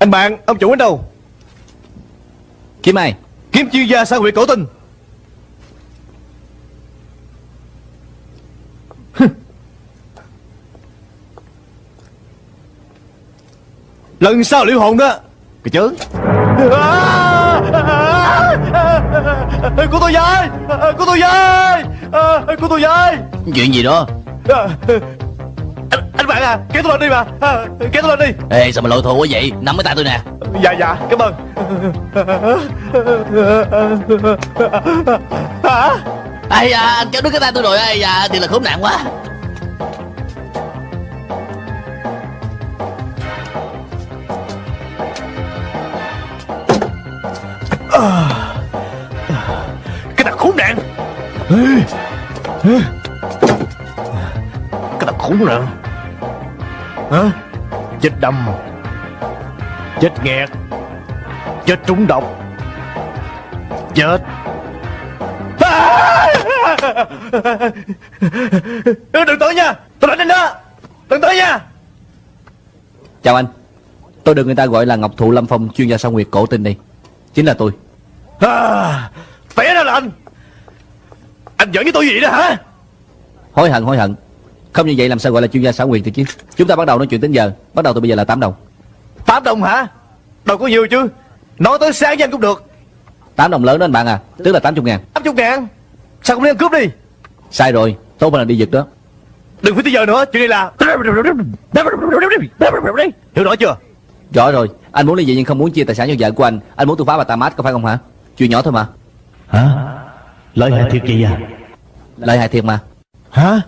Anh bạn, ông chủ ở đâu? Kiếm ai? Kiếm chuyên gia xã hội cổ tinh. Lần sau liệu hồn đó. Cái chớ. Của tôi với Của tôi với Của tôi với Chuyện gì đó bạn à Kéo tôi lên đi mà. Kéo tôi lên đi. Ê sao mà lộ thù quá vậy? Nắm cái tay tôi nè. Dạ dạ cảm ơn. Hả? Ây da anh kéo đứt cái tay tôi rồi. Ây da thì là khốn nạn quá. Cái thằng khốn nạn. Cái thằng khốn nạn Hả? Chết đâm. Chết nghẹt. Chết trúng độc. Chết. Đừng tới nha. Tôi đánh anh đó. Đừng tới nha. Chào anh. Tôi được người ta gọi là Ngọc Thụ Lâm Phong chuyên gia sao nguyệt cổ tinh đây. Chính là tôi. À, Té ra là anh. Anh giỡn với tôi gì đó hả? Hối hận hối hận Không như vậy làm sao gọi là chuyên gia xảo nguyệt được chứ? Chúng ta bắt đầu nói chuyện đến giờ. Bắt đầu từ bây giờ là 8 đồng. 8 đồng hả? Đâu có nhiều chứ. Nói tới sáng danh cũng được. 8 đồng lớn đó anh bạn à. Tức là 80 ngàn. 80 ngàn? Sao không đi ăn cướp đi? Sai rồi. Tốt hơn là đi giật đó. Đừng phải tới giờ nữa. Chuyện này là Hiểu rõ chưa? Rõ rồi. Anh muốn ly dị nhưng không muốn chia tài sản cho vợ của anh. Anh muốn tôi phá bà ta mát có phải không hả? Chuyện nhỏ thôi mà. Hả? Lợi hại thiệt kìa. Lợi hại thiệt mà. Hả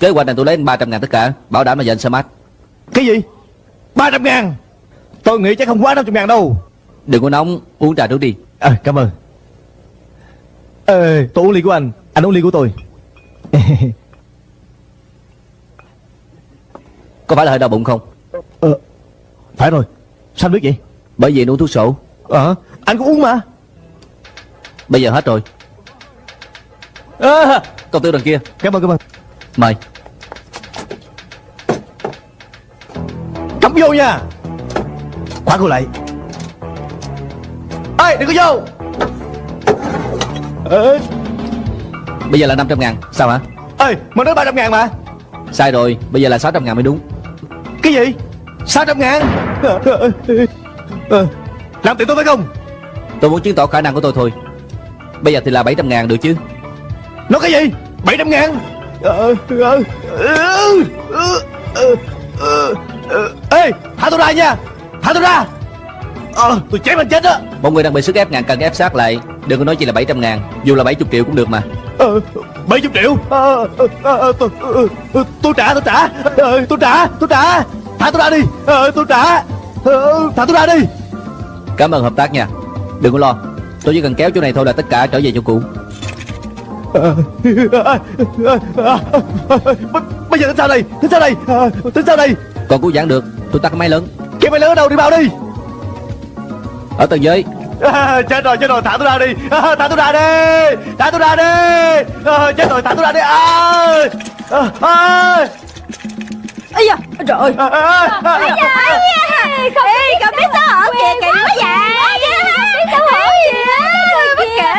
Kế hoạch này tôi lấy 300 ngàn tất cả Bảo đảm là anh sẽ mát Cái gì? 300 ngàn? Tôi nghĩ chắc không quá 500 ngàn đâu. Đừng có nóng Uống trà trước đi. À, Cảm ơn. Ê, tôi uống ly của anh Anh uống ly của tôi. Có phải là hơi đau bụng không? Ờ Phải rồi. Sao anh biết vậy? Bởi vì anh uống thuốc sổ. Ờ Anh cũng uống mà. Bây giờ hết rồi. À, Công tử đằng kia. Cảm ơn cảm ơn. Mời Cắm vô nha. Khóa cô lại. Ê đừng có vô. Ê. Bây giờ là 500 ngàn. Sao hả? Ê mà nói 300 ngàn mà. Sai rồi Bây giờ là 600 ngàn mới đúng. Cái gì? 600 ngàn? Làm tiền tôi phải không? Tôi muốn chứng tỏ khả năng của tôi thôi. Bây giờ thì là 700 ngàn được chứ? Nói cái gì? 700 ngàn. Ờ, ờ, ờ, ờ, ờ, thả tôi ra nha Thả tôi ra Ờ tôi chém anh chết á Một người đang bị sức ép ngàn cần ép sát lại Đừng có nói chỉ là 700 ngàn Dù là 70 triệu cũng được mà Ờ, 70 triệu ờ, ờ, ờ, tôi, ờ, ờ, tôi trả tôi trả ờ, tôi trả tôi trả thả tôi ra đi ờ, tôi trả ờ, thả tôi ra đi Cảm ơn hợp tác nha Đừng có lo Tôi chỉ cần kéo chỗ này thôi là tất cả trở về chỗ cũ Ờ, ờ, ờ, ờ, ờ, bây giờ tính sao đây tính sao đây Ờ, tính sao đây Còn cứu giãn được Tôi tắt cái máy lớn. Cái máy lớn ở đâu? Đi bao đi. Ở tầng dưới. À, chết rồi chết rồi. Thả tôi ra đi. À, thả tôi ra đi. Thả tôi ra đi. À, chết rồi thả tôi ra đi. À, à, à, Ây da, trời. Ơi à, à, à, không Ê, cậu biết xấu hổ kìa, kỳ quá vậy Biết xấu hổ kìa. Bất kể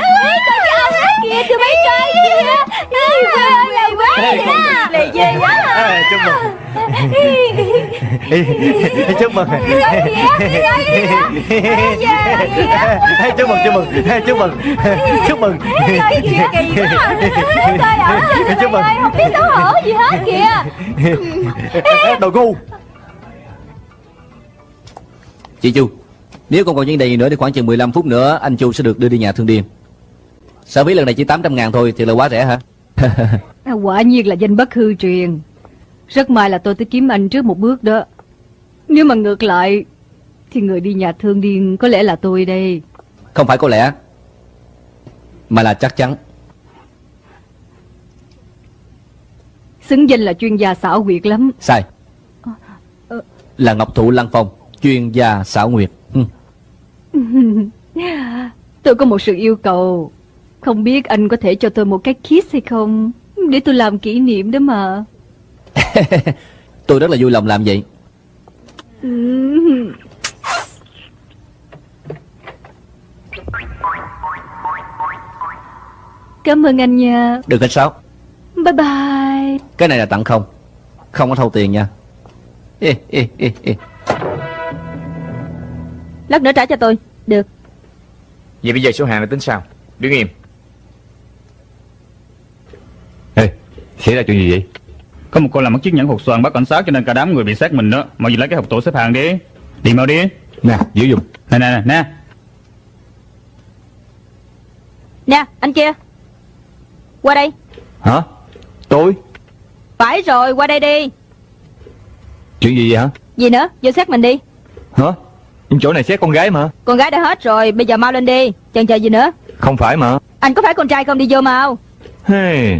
kìa, tụi bay chơi kìa Ê, ơi, là quá vậy đó Lì ghê quá à, chúc mừng. Chúc mừng. Chúc mừng chúc mừng. Chúc mừng. Chúc mừng. Chúc mừng. không biết xấu hổ gì hết kìa. Đồ ngu. Chị Chu Nếu không còn vấn đề gì nữa thì khoảng chừng 15 phút nữa Anh Chu sẽ được đưa đi nhà thương điên Sao phí lần này chỉ 800 ngàn thôi Thì là quá rẻ hả? À, Quả nhiên là danh bất hư truyền. Rất may là tôi tới kiếm anh trước một bước đó. Nếu mà ngược lại Thì người đi nhà thương điên có lẽ là tôi đây. Không phải có lẽ Mà là chắc chắn. Xứng danh là chuyên gia xảo quyệt lắm. Sai. Ờ. Là Ngọc Thụ Lăng Phong Chuyên gia xảo nguyệt ừ. Tôi có một sự yêu cầu Không biết anh có thể cho tôi một cái kiss hay không? Để tôi làm kỷ niệm đó mà. Tôi rất là vui lòng làm vậy. Cảm ơn anh nha. Đừng khách sáo Bye bye. Cái này là tặng không? Không có thâu tiền nha. Ê, ê, ê, ê. Lát nữa trả cho tôi. Được. Vậy bây giờ số hàng là tính sao? Đứng im Ê Xảy ra chuyện gì vậy? Có một cô làm mất chiếc nhẫn hột xoàn bắt cảnh sát cho nên cả đám người bị sát mình đó. Mọi gì lấy cái hộp tủ xếp hàng đi. Đi mau đi. Nè giữ dùng Nè nè nè nè. Nè anh kia. Qua đây. Hả? Tôi? Phải rồi qua đây đi. Chuyện gì vậy hả? Gì nữa? Vô xét mình đi. Hả? Chỗ này xét con gái mà. Con gái đã hết rồi Bây giờ mau lên đi. Chần chờ gì nữa? Không phải mà. Anh có phải con trai không? Đi vô mau. Hey.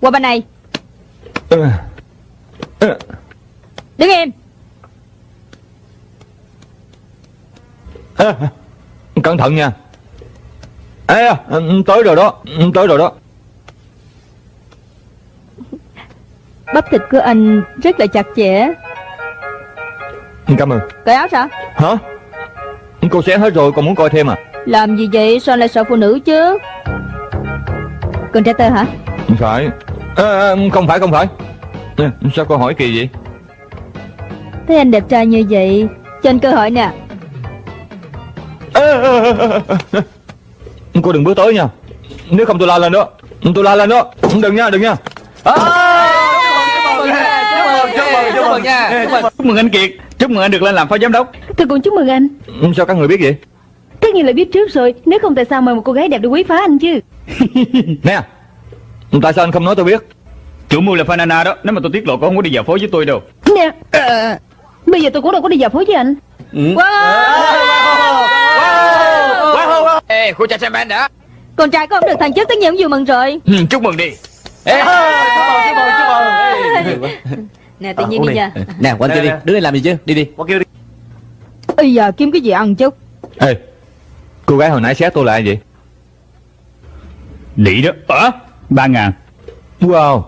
Qua bên này. Ờ. Ờ. Đứng im. Ê, Cẩn thận nha. Ê, à, tới rồi đó Tới rồi đó. Bắp thịt của anh rất là chặt chẽ. Cảm ơn. Cởi áo sao? Hả? Cô xé hết rồi còn muốn coi thêm à? Làm gì vậy? Sao lại sợ phụ nữ chứ? Con trai tơ hả? Phải à, Không phải không phải. Sao cô hỏi kỳ vậy? Thấy anh đẹp trai như vậy Cho anh cơ hội nè. À, à, à, à. Cô đừng bước tới nha. Nếu không tôi la lên đó. Tôi la lên đó. Đừng nha đừng nha. À, Chúc mừng anh Kiệt. Chúc mừng anh được lên làm phó giám đốc. Tôi cũng chúc mừng anh. Sao các người biết vậy? Tất nhiên là biết trước rồi. Nếu không tại sao mời một cô gái đẹp để quý phá anh chứ? Nè Tại sao anh không nói tôi biết? Chủ mưu là Fanana đó Nếu mà tôi tiết lộ cô không có đi dạo phố với tôi đâu. Nè Bây giờ tôi cũng đâu có đi dạo phố với anh. Ê khu cha xem bạn đã. Con trai có không được thằng trước tất nhiên cũng vui mừng rồi. Ừ, Chúc mừng đi. Ê, chúc mừng chúc mừng chúc mừng Nè tự nhiên đi nha. Nè quanh kia đi. Đứng đây làm gì chứ? Đi đi. Bây giờ kiếm cái gì ăn chút? Ê Cô gái hồi nãy xét tôi là ai vậy? Lị đó Ờ Ba ngàn. Wow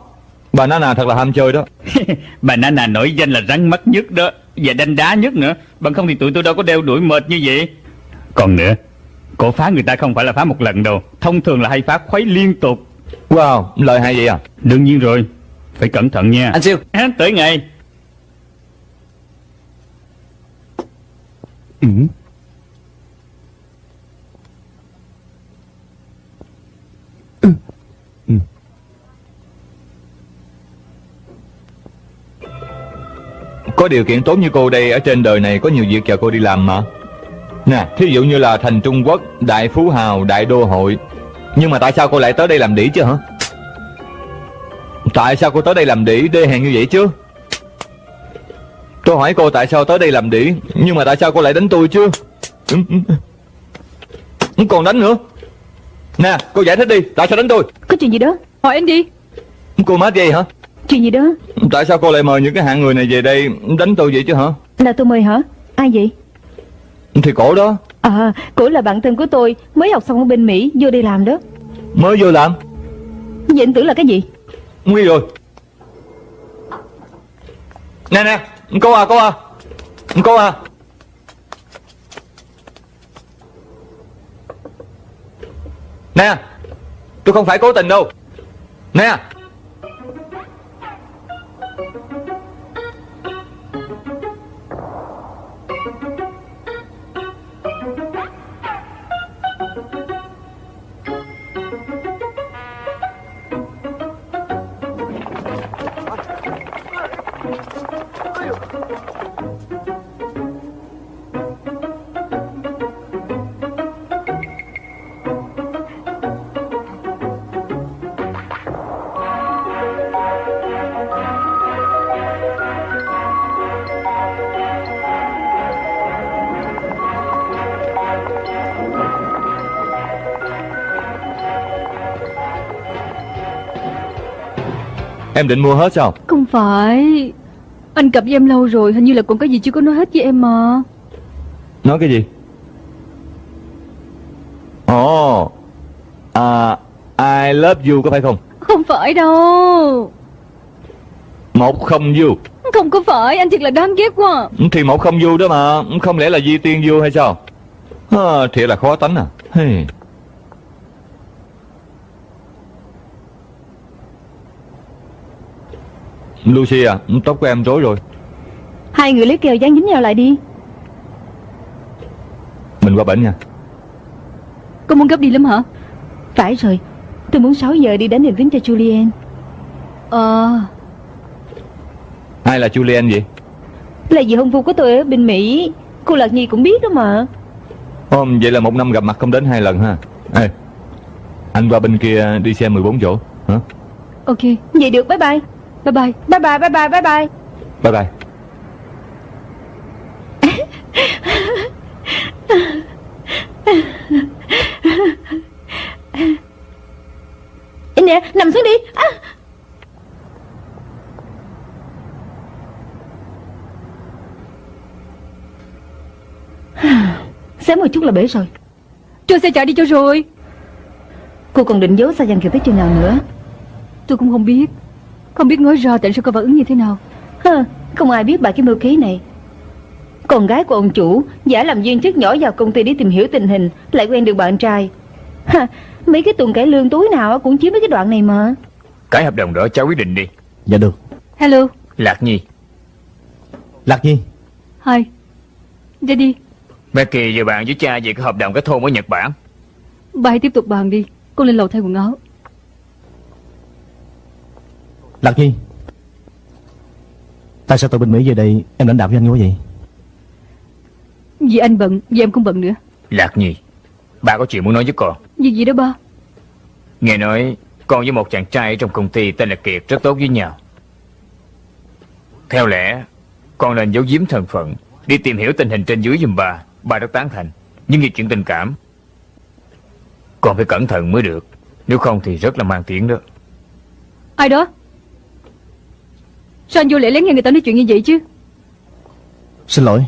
Bà Nana thật là ham chơi đó. Bà Nana nổi danh là rắn mắt nhất đó Và đanh đá nhất nữa. Bằng không thì tụi tôi đâu có đeo đuổi mệt như vậy. Còn nữa Cổ phá người ta không phải là phá một lần đâu. Thông thường là hay phá khuấy liên tục. Wow Lời hay vậy à? Đương nhiên rồi Phải cẩn thận nha. Anh siêu. À, Tới ngày. Ừ. Có điều kiện tốt như cô đây Ở trên đời này có nhiều việc chờ cô đi làm mà. Nè Thí dụ như là thành Trung Quốc Đại Phú Hào Đại Đô Hội. Nhưng mà tại sao cô lại tới đây làm đĩ chứ hả? Tại sao cô tới đây làm đĩ Đê hèn như vậy chứ? Tôi hỏi cô tại sao tới đây làm đĩ Nhưng mà tại sao cô lại đánh tôi chứ. Còn đánh nữa. Nè cô giải thích đi Tại sao đánh tôi? Có chuyện gì đó? Hỏi anh đi. Cô mát vậy hả Chuyện gì đó? Tại sao cô lại mời những cái hạng người này về đây Đánh tôi vậy chứ hả? Là tôi mời hả? Ai vậy? Thì cổ đó. À cổ là bạn thân của tôi Mới học xong ở bên Mỹ Vô đây làm đó. Mới vô làm? Vậy anh tưởng là cái gì? Nguy rồi. Nè nè Cô à cô à. Cô à. Nè Tôi không phải cố tình đâu. Nè Em định mua hết sao Không phải. Anh cặp với em lâu rồi Hình như là còn có gì chưa có nói hết với em mà. Nói cái gì? Ồ. À I love you có phải không? Không phải đâu. Một không du Không có phải anh thiệt là đáng ghét quá. Thì một không du đó mà Không lẽ là di tiên du hay sao? À, Thiệt là khó tánh à. Hey. Lucy à Tóc của em rối rồi. Hai người lấy kèo dán dính nhau lại đi. Mình qua bển nha. Cô muốn gấp đi lắm hả? Phải rồi Tôi muốn 6 giờ đi đến đèn kính cho Julian. Ờ. Ai là Julian vậy? Là dì hôn phu của tôi ở bên Mỹ. Cô Lạc Nhi cũng biết đó mà. Ồ, vậy là một năm gặp mặt không đến hai lần ha. Ê, Anh qua bên kia đi xe 14 chỗ hả? Ok Vậy được bye bye Bye bye Bye bye bye bye bye bye Bye bye nè nằm xuống đi. À. Sớm một chút là bể rồi. Cho xe chạy đi cho rồi. Cô còn định giấu Sa Giang Kiều tới chừng nào nữa? Tôi cũng không biết Không biết nói ra tại sao cô phản ứng như thế nào. Hơ, Không ai biết bà cái mưu kế này. Con gái của ông chủ Giả làm viên chức nhỏ vào công ty để tìm hiểu tình hình Lại quen được bạn trai. Ha, Mấy cái tuần cải lương túi nào cũng chiếm mấy cái đoạn này mà. Cái hợp đồng đó cháu quyết định đi. Dạ được. Hello. Lạc Nhi. Lạc Nhi. Hi. Ra đi. Mẹ kỳ vừa bàn với cha về cái hợp đồng cái thôn ở Nhật Bản. Bà hãy tiếp tục bàn đi. Cô lên lầu thay quần áo Lạc Nhi Tại sao tụi bên Mỹ về đây Em lãnh đạo với anh quá vậy? Vì anh bận Vì em cũng bận nữa. Lạc Nhi Ba có chuyện muốn nói với con. Việc gì đó ba? Nghe nói con với một chàng trai ở trong công ty tên là Kiệt rất tốt với nhau. Theo lẽ Con nên giấu giếm thân phận Đi tìm hiểu tình hình trên dưới giùm bà Bà rất tán thành Nhưng vì chuyện tình cảm Con phải cẩn thận mới được. Nếu không thì rất là mang tiếng đó. Ai đó Sao anh vô lễ lén nghe người ta nói chuyện như vậy chứ? Xin lỗi.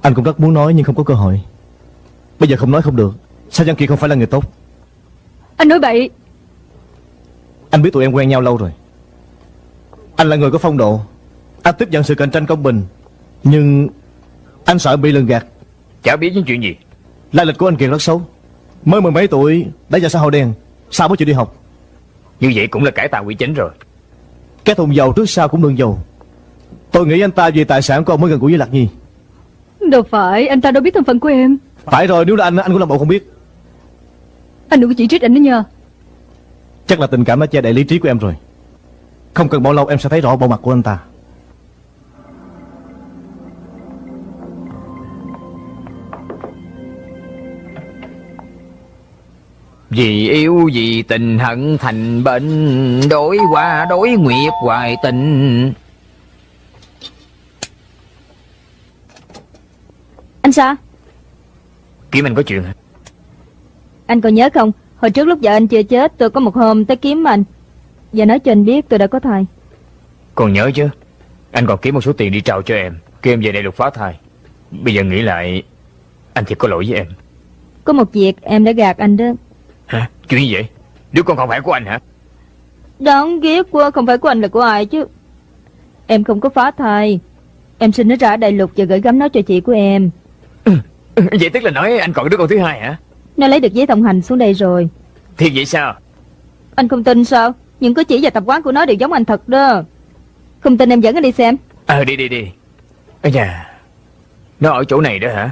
Anh cũng rất muốn nói nhưng không có cơ hội. Bây giờ không nói không được. Sao Giang Kiệt không phải là người tốt? Anh nói bậy. Anh biết tụi em quen nhau lâu rồi. Anh là người có phong độ. Anh tiếp nhận sự cạnh tranh công bình. Nhưng Anh sợ bị lường gạt. Chả biết những chuyện gì. Lai lịch của anh Kiệt rất xấu. Mới mười mấy tuổi Đã ra xã hội đen. Sao mới chịu đi học. Như vậy cũng là cải tạo quy chính rồi Cái thùng dầu trước sau cũng đường dầu. Tôi nghĩ anh ta vì tài sản của ông mới gần gũi với Lạc Nhi. Đâu phải Anh ta đâu biết thân phận của em. Phải rồi nếu là anh Anh cũng làm bộ không biết. Anh đừng có chỉ trích anh nữa nha. Chắc là tình cảm đã che đậy lý trí của em rồi. Không cần bao lâu em sẽ thấy rõ bộ mặt của anh ta Vì yêu vì tình hận thành bệnh Đối qua đối nguyệt hoài tình. Anh sao? Kiếm anh có chuyện hả? Anh còn nhớ không? Hồi trước lúc vợ anh chưa chết Tôi có một hôm tới kiếm anh. Và nói cho anh biết tôi đã có thai. Còn nhớ chứ? Anh còn kiếm một số tiền đi trao cho em Kêu em về đây được phá thai. Bây giờ nghĩ lại Anh thiệt có lỗi với em. Có một việc em đã gạt anh đó Hả? Chuyện gì vậy? Đứa con không phải của anh hả? Đáng ghét quá Không phải của anh là của ai chứ? Em không có phá thai. Em sinh nó ra ở đại lục và gửi gắm nó cho chị của em. Vậy tức là nói anh còn đứa con thứ hai hả? Nó lấy được giấy thông hành xuống đây rồi. Thiệt vậy sao? Anh không tin sao? Những cử chỉ và tập quán của nó đều giống anh thật đó. Không tin em dẫn anh đi xem. Ờ đi đi đi. Ây da Nó ở chỗ này đó hả?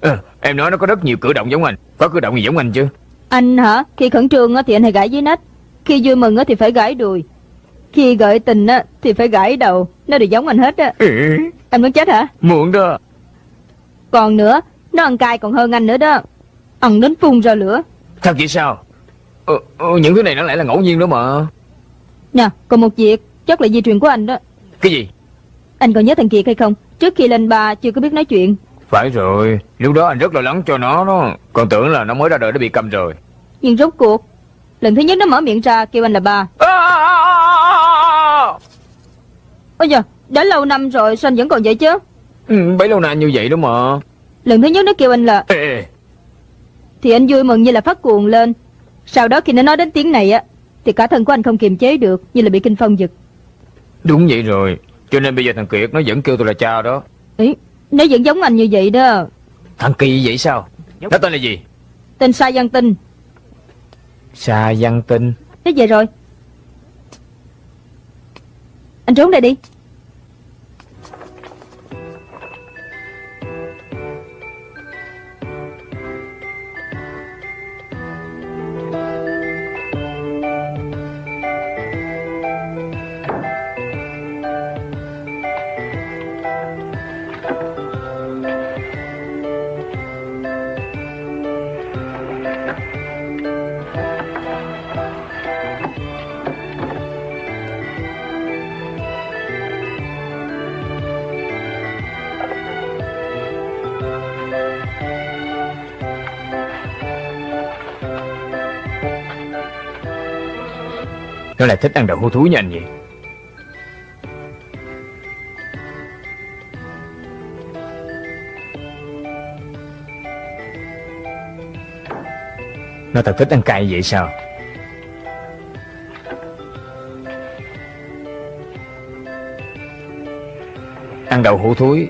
Ờ em nói nó có rất nhiều cử động giống anh. Có cử động gì giống anh chứ Anh hả? Khi khẩn trương á thì anh hay gãi dưới nách. Khi vui mừng á thì phải gãi đùi. Khi gợi tình á thì phải gãi đầu. Nó đều giống anh hết á. Ừ, Anh muốn chết hả? Muộn đó. Còn nữa Nó ăn cay còn hơn anh nữa đó. Ăn đến phun ra lửa. Thật vậy sao? Ờ, ờ, Những thứ này nó lại là ngẫu nhiên đó mà. Nè còn một việc Chắc là di truyền của anh đó. Cái gì? Anh còn nhớ thằng Kiệt hay không? Trước khi lên ba chưa có biết nói chuyện. Phải rồi. Lúc đó anh rất lo lắng cho nó đó. Còn tưởng là nó mới ra đời đã bị cầm rồi Nhưng rốt cuộc Lần thứ nhất nó mở miệng ra kêu anh là ba. Ôi giờ đã lâu năm rồi sao anh vẫn còn vậy chứ? Ừ, Bấy lâu nay như vậy đó mà. Lần thứ nhất nó kêu anh là Ê, Thì anh vui mừng như là phát cuồng lên. Sau đó khi nó nói đến tiếng này á Thì cả thân của anh không kiềm chế được Như là bị kinh phong giật. Đúng vậy rồi Cho nên bây giờ thằng Kiệt nó vẫn kêu tôi là cha đó. Ý, nó vẫn giống anh như vậy đó. Thằng Kỳ vậy sao? Nó tên là gì? Tên Sa Văn Tinh Sa Văn Tinh. Thế về rồi. Anh trốn đây đi. Nó lại thích ăn đậu hũ thúi như anh vậy Nó thật thích ăn cay vậy sao? Ăn đậu hũ thúi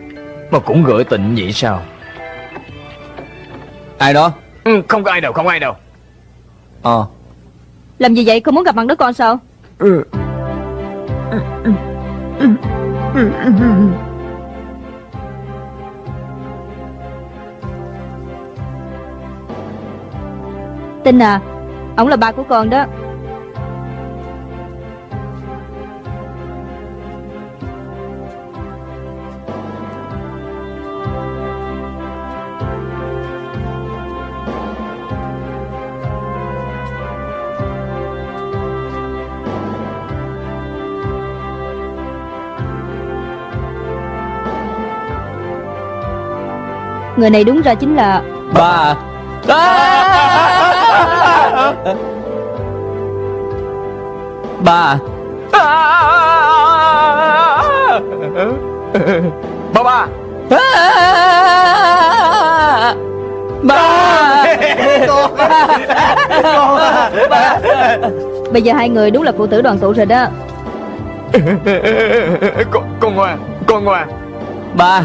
Mà cũng gửi tình vậy sao? Ai đó? Ừ, Không có ai đâu không ai đâu. Ờ Làm gì vậy? Không muốn gặp mặt đứa con sao? Tinh à Ông là ba của con đó Người này đúng ra chính là Ba à. Ba Ba ba Ba Bây giờ hai người đúng là phụ tử đoàn tụ rồi đó. Con, con ngoan Con ngoan. Ba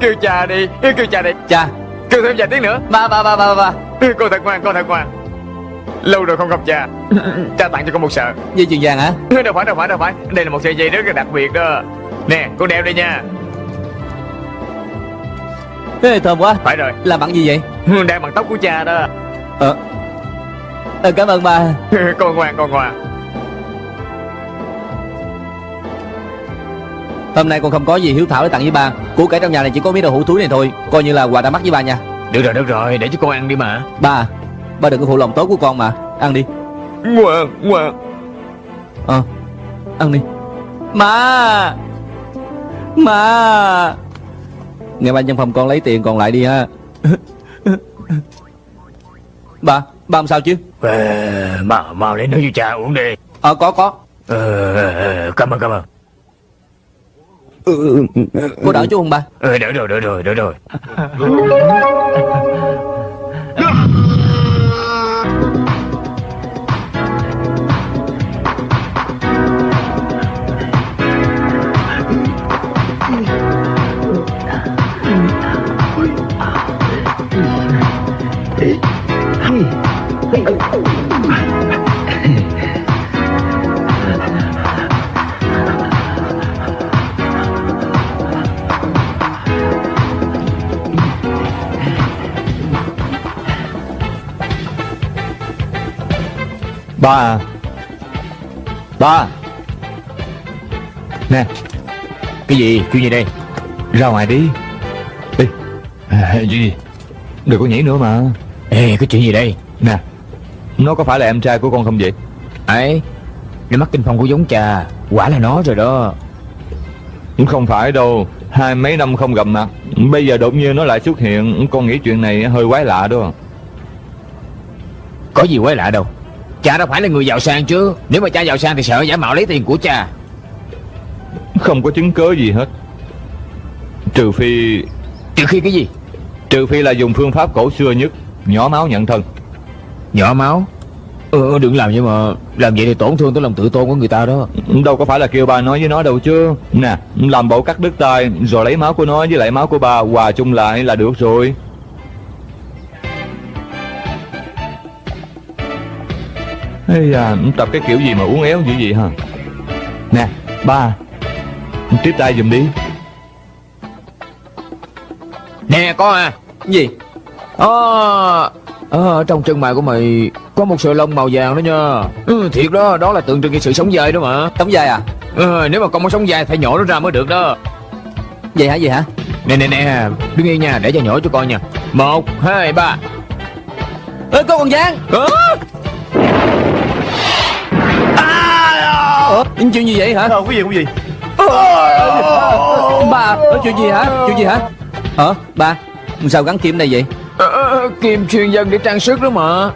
Kêu cha đi Kêu cha đi. Cha. Kêu thêm vài tiếng nữa. Ba ba ba ba ba. Con thật ngoan Con thật ngoan. Lâu rồi không gặp cha. Cha tặng cho con một sợi. Dây chuyền vàng hả? Đâu phải đâu phải đâu phải. Đây là một sợi dây rất là đặc biệt đó. Nè con đeo đây nha. Ê, Thơm quá. Phải rồi. Làm bằng gì vậy? Đeo bằng tóc của cha đó. Ờ. Ờ, Cảm ơn ba. Con ngoan con ngoan Hôm nay con không có gì hiếu thảo để tặng với ba. Của cải trong nhà này chỉ có miếng đậu hũ thúi này thôi. Coi như là quà đã mắc với ba nha. Được rồi được rồi. Để cho con ăn đi mà. Ba Ba đừng có phụ lòng tốt của con mà. Ăn đi. Ngoan ngoan Ờ Ăn đi. Má! Má! Nghe ba trong phòng con lấy tiền còn lại đi ha. Ba Ba làm sao chứ? À, Mau mau lấy nước cho cha uống đi. Ờ có có. Ờ, Cảm ơn cảm ơn Cô đỡ chú không ba. Ờ, Đỡ rồi đỡ rồi đỡ rồi Ba à. Ba Nè Cái gì? Chuyện gì đây? Ra ngoài đi. Đi à, gì? Đừng có nhảy nữa mà. Ê cái chuyện gì đây? Nè Nó có phải là em trai của con không vậy? Ấy Đôi mắt kinh phong của giống cha Quả là nó rồi đó. Không phải đâu Hai mấy năm không gặp mặt Bây giờ đột nhiên nó lại xuất hiện Con nghĩ chuyện này hơi quái lạ đó. Có gì quái lạ đâu Cha đâu phải là người giàu sang chứ. Nếu mà cha giàu sang thì sợ giả mạo lấy tiền của cha. Không có chứng cớ gì hết. Trừ phi Trừ khi cái gì? Trừ phi là dùng phương pháp cổ xưa nhất Nhỏ máu nhận thân. Nhỏ máu? Ừ, đừng làm vậy mà. Làm vậy thì tổn thương tới lòng tự tôn của người ta đó. Đâu có phải là kêu ba nói với nó đâu chứ. Nè làm bộ cắt đứt tay Rồi lấy máu của nó với lại máu của ba Hòa chung lại là được rồi Ây da, tập cái kiểu gì mà uống éo dữ vậy hả? Nè ba Tiếp tay giùm đi. Nè có à. Cái gì? Ờ Ờ, trong chân mày của mày có một sợi lông màu vàng đó nha. Ừ, Thiệt đó, đó là tượng trưng cho sự sống dài đó mà. Tống dài à? Ờ, Nếu mà con muốn sống dài phải nhổ nó ra mới được đó. Vậy hả vậy hả? Nè nè nè, đứng yên nha, để cho nhổ cho coi nha. Một, hai, ba. Ê con còn giang Ờ, Ủa chuyện gì vậy hả? Ờ, quý vị quý vị Ba Ủa, chuyện gì hả? Chuyện gì hả? Hả ba Sao gắn kim đây vậy? Ờ, ờ, Kim chuyên dân để trang sức đó mà.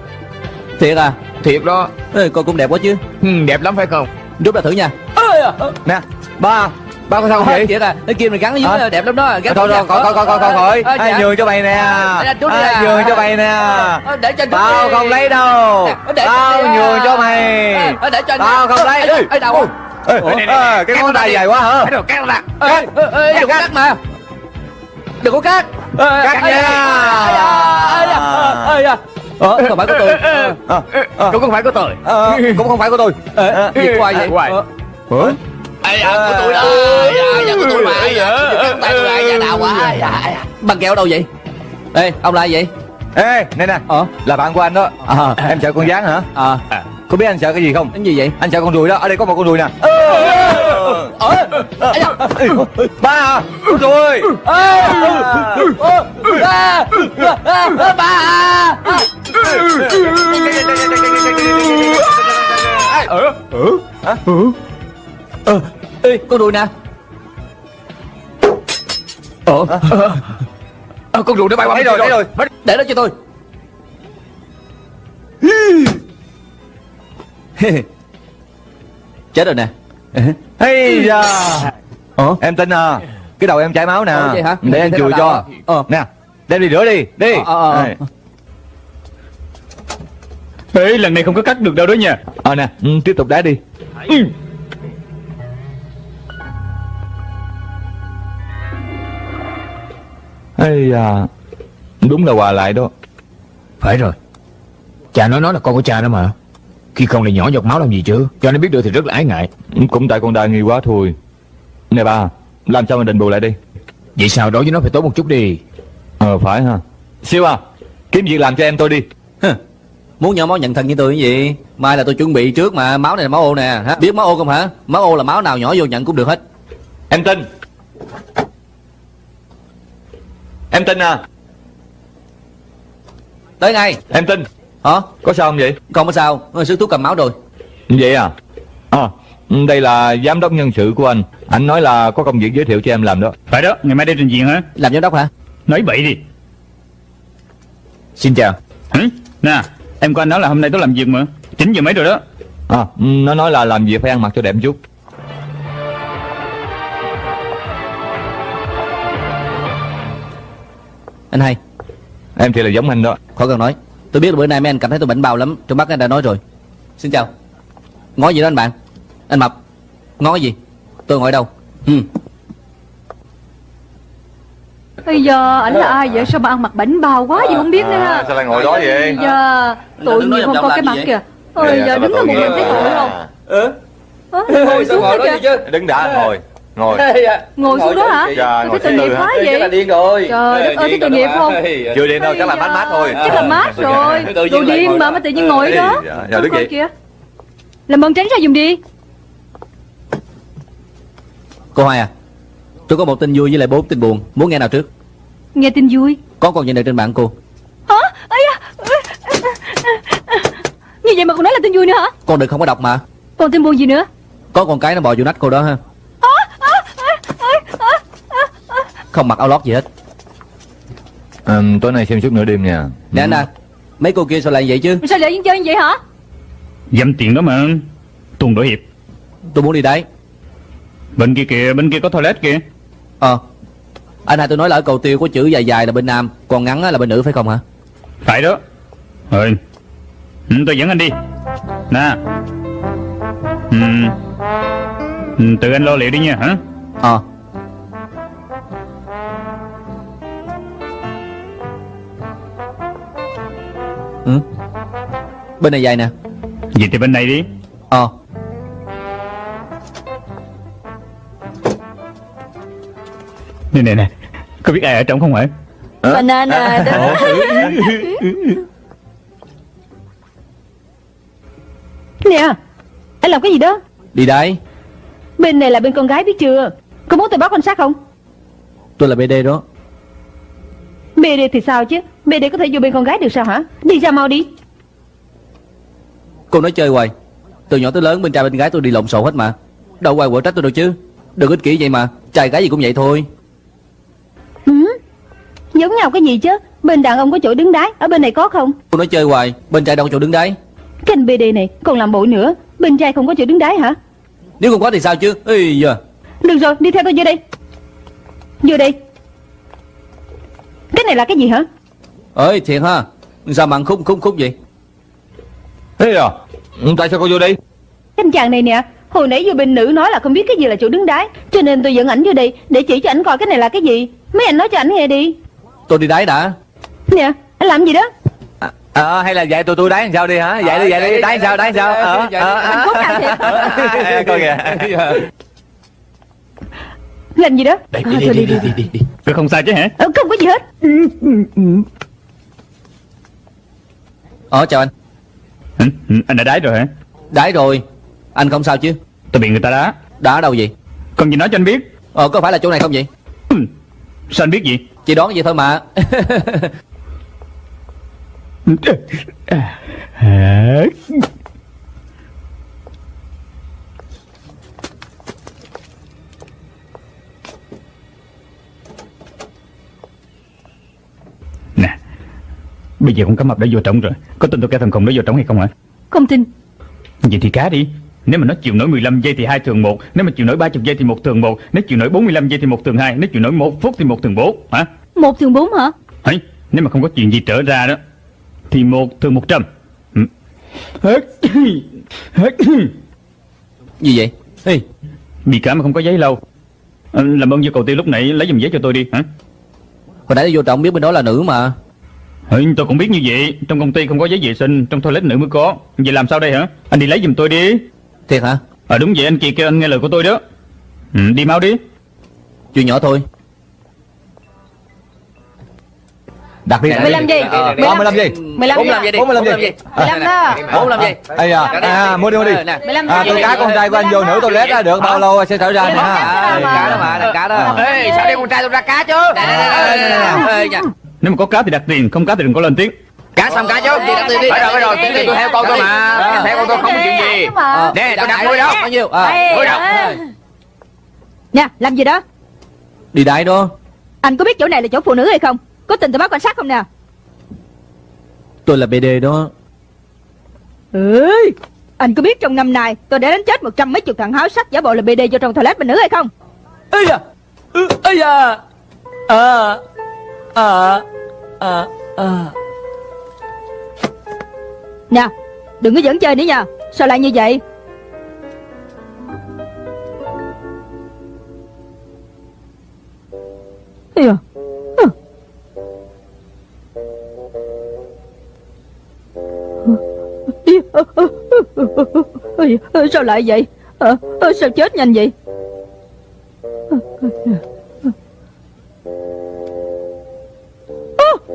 Thiệt à? Thiệt đó. Ê, Coi cũng đẹp quá chứ. Ừ, Đẹp lắm phải không? Rút ra thử nha. À, Nè ba Ba có sao không vậy? Thiệt à Cái kim này gắn ở dưới đẹp lắm đó. Gắn Thôi thôi coi coi coi coi coi Ai dạ. nhường cho mày nè? Anh chút đi Ai à. nhường cho mày nè? Ờ, Để cho Tao không lấy đâu. Tao à. nhường cho mày. Ờ, Để cho anh Tao không lấy. ê, đâu Cái ngón tay dài quá hả? Cái đồ cắt ra đừng có cắt. mà. Đừng có cắt. Cắt nha. Ờ, không phải của tôi. Ờ, ờ, Cũng không phải của tôi. Ờ, Cũng không phải của tôi. Ờ, Gì của ai vậy? Hoài. Ờ? Ê, dạ, của tôi đó Dạ, dạ, của tôi mà Dạ, tay tôi lại, dạ, đau quá Dạ, dạ. Bằng kẹo đâu vậy Ê, ông là ai vậy Ê nè nè Ờ Là bạn của anh đó Ờ Em sợ con gián hả Ờ Có biết anh sợ cái gì không Cái gì vậy Anh sợ con ruồi đó Ở đây có một con ruồi nè Ờ. Ba à Con ruồi ờ, à, à, à, Ba à. À. Ờ Hả? Ờ, Ê, con đùi nè. Ờ. Ờ, Con rùa nó bay qua Thấy bên rồi thấy rồi. Để đó cho tôi. Chết rồi nè. Hay da. Ờ. Em tin à Cái đầu em chảy máu nè. Ờ, hả? Để anh Thế chùi cho? Ờ. Nè Đem đi rửa đi Đi. Ờ, ờ, ờ. Đây. Ê lần này không có cắt được đâu đó nha. Ờ nè ừ, Tiếp tục đá đi. Ừ. Ây da. Đúng là quà lại đó. Phải rồi. Cha nó nói là con của cha đó mà. Khi không lại nhỏ giọt máu làm gì chứ? Cho nó biết được thì rất là ái ngại. Cũng tại con đa nghi quá thôi. Nè ba Làm sao mà đền bù lại đi? Vậy sao? Đối với nó phải tốt một chút đi. Ờ phải ha. Siêu à Kiếm việc làm cho em tôi đi. Hừ, Muốn nhỏ máu nhận thân như tôi cái gì? Mai là tôi chuẩn bị trước mà Máu này là máu ô nè hả? Biết máu ô không hả? Máu ô là máu nào nhỏ vô nhận cũng được hết. Em tin Em tin à? Tới ngay. Em tin. Hả? Có sao không vậy? Không có sao. Sư thuốc cầm máu rồi. Vậy à? À đây là giám đốc nhân sự của anh. Anh nói là có công việc giới thiệu cho em làm đó. Phải đó ngày mai đi trình diện hả? Làm giám đốc hả? Nói bậy đi. Xin chào. Hử? Nè em có anh nói là hôm nay tôi làm việc mà. 9 giờ mấy rồi đó. À nó nói là làm việc phải ăn mặc cho đẹp chút Anh hai. Em thì là giống anh đó. Khỏi cần nói. Tôi biết là bữa nay mấy anh cảm thấy tôi bệnh bào lắm. Trong bác anh đã nói rồi. Xin chào. Ngó gì đó anh bạn? Anh Mập. Ngó gì? Tôi ngồi đâu? Ừ. Bây giờ ảnh là ai vậy? Sao mà ăn mặc bảnh bao quá gì không biết nữa. Ha sao lại ngồi đó vậy? Bây giờ tội nghiệp không vòng cái mặt gì kìa. Dạ, Ôi giờ đứng ở một mình thấy tội không? Ừ Ngồi xuống đó kìa. Đứng đã ngồi Ngồi. Ngồi xuống đó hả? Dạ, thấy tội nghiệp quá vậy? điên rồi. Trời đất ơi, thấy tội nghiệp không? Chưa điên đâu chắc là mát mát thôi. Chắc là mát rồi. Đồ điên mà mà tự nhiên ngồi đó. Dạ, dạ, đứng kìa. Làm ơn tránh ra giùm đi. Cô Hoài à Tôi có một tin vui với lại bốn tin buồn. Muốn nghe nào trước? Nghe tin vui. Có con nhận được trên mạng cô. Hả? Ây da. Như vậy mà còn nói là tin vui nữa hả? Con đừng không có đọc mà. Còn tin buồn gì nữa? Có con cái nó bò vô nách cô đó ha Không mặc áo lót gì hết. Ừ, Tối nay xem suốt nửa đêm nha. Nè anh à Mấy cô kia sao lại vậy chứ? Sao lại chơi như vậy hả? Dăm tiền đó mà Tuần đổi hiệp. Tôi muốn đi đấy. Bên kia kìa bên kia có toilet kìa. Ờ. Anh hai tôi nói là ở cầu tiêu có chữ dài dài là bên nam Còn ngắn á là bên nữ phải không hả? Phải đó. Rồi. Ừ, Tôi dẫn anh đi. Nè. Ừ. Ừ, Tự anh lo liệu đi nha hả? Ờ ừ. Bên này dài nè. Vậy thì bên này đi. Ờ. Nè nè nè. Có biết ai ở trong không hả Banana đó Nè Anh làm cái gì đó? Đi đây. Bên này là bên con gái biết chưa? Có muốn tôi báo quan sát không? Tôi là BD đó. BD thì sao chứ BD có thể vô bên con gái được sao hả? Đi ra mau đi. Cô nói chơi hoài. Từ nhỏ tới lớn bên trai bên gái tôi đi lộn xộn hết mà. Đâu ai quở trách tôi đâu chứ. Đừng ích kỷ vậy mà. Trai gái gì cũng vậy thôi. Ừ? Giống nhau cái gì chứ? Bên đàn ông có chỗ đứng đái Ở bên này có không? Cô nói chơi hoài. Bên trai đâu có chỗ đứng đấy Kênh BD này còn làm bộ nữa. Bên trai không có chỗ đứng đái hả? Nếu không có thì sao chứ? Ê giờ Được rồi đi theo tôi vô đây. Vô đây. Cái này là cái gì hả ơi thiệt ha. Sao mà ăn khúc khúc khúc vậy? Thế à? Tại sao cô vô đây? Anh chàng này nè Hồi nãy vô bên nữ nói là không biết cái gì là chỗ đứng đái Cho nên tôi dẫn ảnh vô đây Để chỉ cho ảnh coi cái này là cái gì. Mấy anh nói cho ảnh nghe đi. Tôi đi đáy đã. Nè anh làm gì đó? Ờ hay là dạy tụi tôi đá làm sao đi hả? Dạy đi dạy đi đá làm sao đá làm sao? Ờ ờ Anh cốt nào thiệt Coi kìa. Làm gì đó? Đi đi đi đi đi đi đi. Tôi không sao chứ hả? Ờ, Không có gì hết Ờ chào anh. Ừ, Anh đã đái rồi hả? Đáy rồi. Anh không sao chứ? Tôi bị người ta đá. Đã ở đâu vậy? Còn gì nói cho anh biết. Ờ có phải là chỗ này không vậy? Ừ, Sao anh biết gì? Chỉ đoán vậy thôi mà Bây giờ con cá mập đã vô trọng rồi. Có tin tôi kẻ thằng khùng đó vô trọng hay không hả? Không tin. Vậy thì cá đi. Nếu mà nó chịu nổi 15 giây thì hai thường một. Nếu mà chịu nổi 30 giây thì một thường một. Nếu chịu nổi 45 giây thì một thường hai. Nếu chịu nổi một phút thì một thường bốn Hả? Một thường bốn hả? Ấy, nếu mà không có chuyện gì trở ra đó Thì một thường một trăm. Ừ. Gì vậy? Ê Bị cả mà không có giấy lâu. Ờ, Làm ơn như cầu tiêu lúc nãy lấy giùm giấy cho tôi đi hả? Hồi nãy vô trọng biết bên đó là nữ mà ừ, Tôi cũng biết như vậy. Trong công ty không có giấy vệ sinh Trong toilet nữ mới có. Vậy làm sao đây hả? Anh đi lấy giùm tôi đi. Thiệt hả? Ờ đúng vậy anh kia kêu anh nghe lời của tôi đó. Ừ, Đi mau đi. Chuyện nhỏ thôi. Đặt đi. Đặt đi 15 giây Ờ, có 15 giây 15 45 giây đi? 45 giây. 15 đó. 45 giây Ây à, à mua đi mua đi. Nè. 15 À con gái con trai của anh vô nữ toilet á được bao lâu sẽ trở ra nè ha À, cá đó mà, là cá đó. Ê, sao đem con trai tôi ra cá chứ? Nếu mà có cá thì đặt tiền Không cá thì đừng có lên tiếng Cá xong cá chứ, gì đặt tiền đi. Phải rồi, phải rồi, tiền đi, tôi theo con tôi mà. Theo con tôi không có chuyện gì. Nè, tôi đặt nuôi đó. Bao nhiêu? Ờ, nuôi đâu? ờ. Nè làm gì đó Đi đại đó. Anh có biết chỗ này là chỗ phụ nữ hay không Có tình tôi báo quan sát không nè Tôi là BD đó. Ừ Anh có biết trong năm nay tôi đã đánh chết một trăm mấy chục thằng háo sắc giả bộ là BD vô trong toilet bên nữ hay không Ây da. Ây da. À. À. À. À. Nè đừng có dẫn chơi nữa nha Sao lại như vậy Ây da. Sao lại vậy à, Sao chết nhanh vậy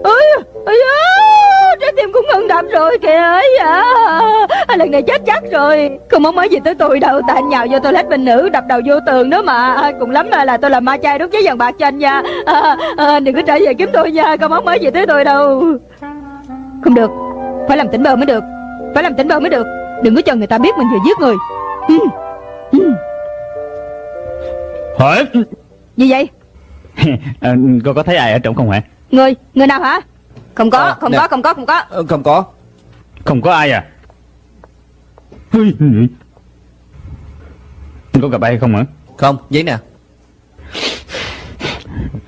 ơi ơi trái tim cũng ngừng đập rồi kìa ấy à lần này chết chắc rồi. Không mong mới gì tới tôi đâu tại anh nhào vô toilet bên nữ đập đầu vô tường nữa mà. Cùng lắm là, tôi là ma chay đốt giấy vàng bạc cho anh nha. À, à, đừng có trở về kiếm tôi nha không mong mới gì tới tôi đâu. Không được phải làm tỉnh bơ mới được phải làm tỉnh bơ mới được. Đừng có cho người ta biết mình vừa giết người. Ừ. Ừ. Hả? Gì vậy? À, Cô có thấy ai ở trong không hả người người nào hả không có Ờ, không nè. có không có không có Ờ, Không có. Không có ai à Có gặp ai hay không hả Không, giấy nè.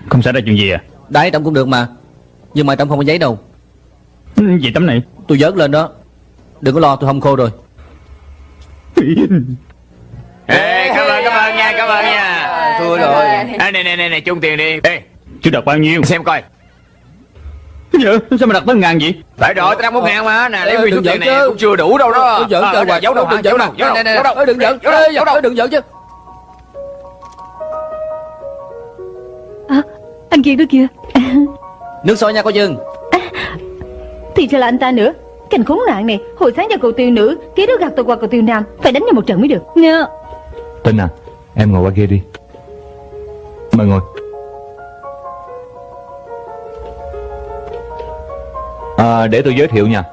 Không xảy ra chuyện gì à Đáy trong cũng được mà. Nhưng mà trong không có giấy đâu. Gì tấm này Tôi dớt lên đó. Đừng có lo tôi không khô rồi. Ê, cảm ơn, cảm ơn nha, cảm ơn nha. Thua rồi Ê, này, này, này, này, chung tiền đi. Ê, Chú đặt bao nhiêu xem coi. Dạ sao mà đặt tới ngàn vậy? Phải rồi, tao đang một ngàn mà. Nè, lấy nguyên số tiền này cũng chưa đủ đâu đó. Đừng giận Ờ, trời Giấu đâu, Đừng giấu đâu, Nè, nè, Đừng giận Giấu đâu. Đừng giận chứ. À, Anh kia đó kìa. Nước sôi nha cô Dương. Thì sao là anh ta nữa? Cảnh khốn nạn này Hồi sáng cho cầu tiêu nữ Kế đó gạt tôi qua cầu tiêu nam Phải đánh nhau một trận mới được. Nha Tinh à Em ngồi qua kia đi. Mời ngồi à, Để tôi giới thiệu nha.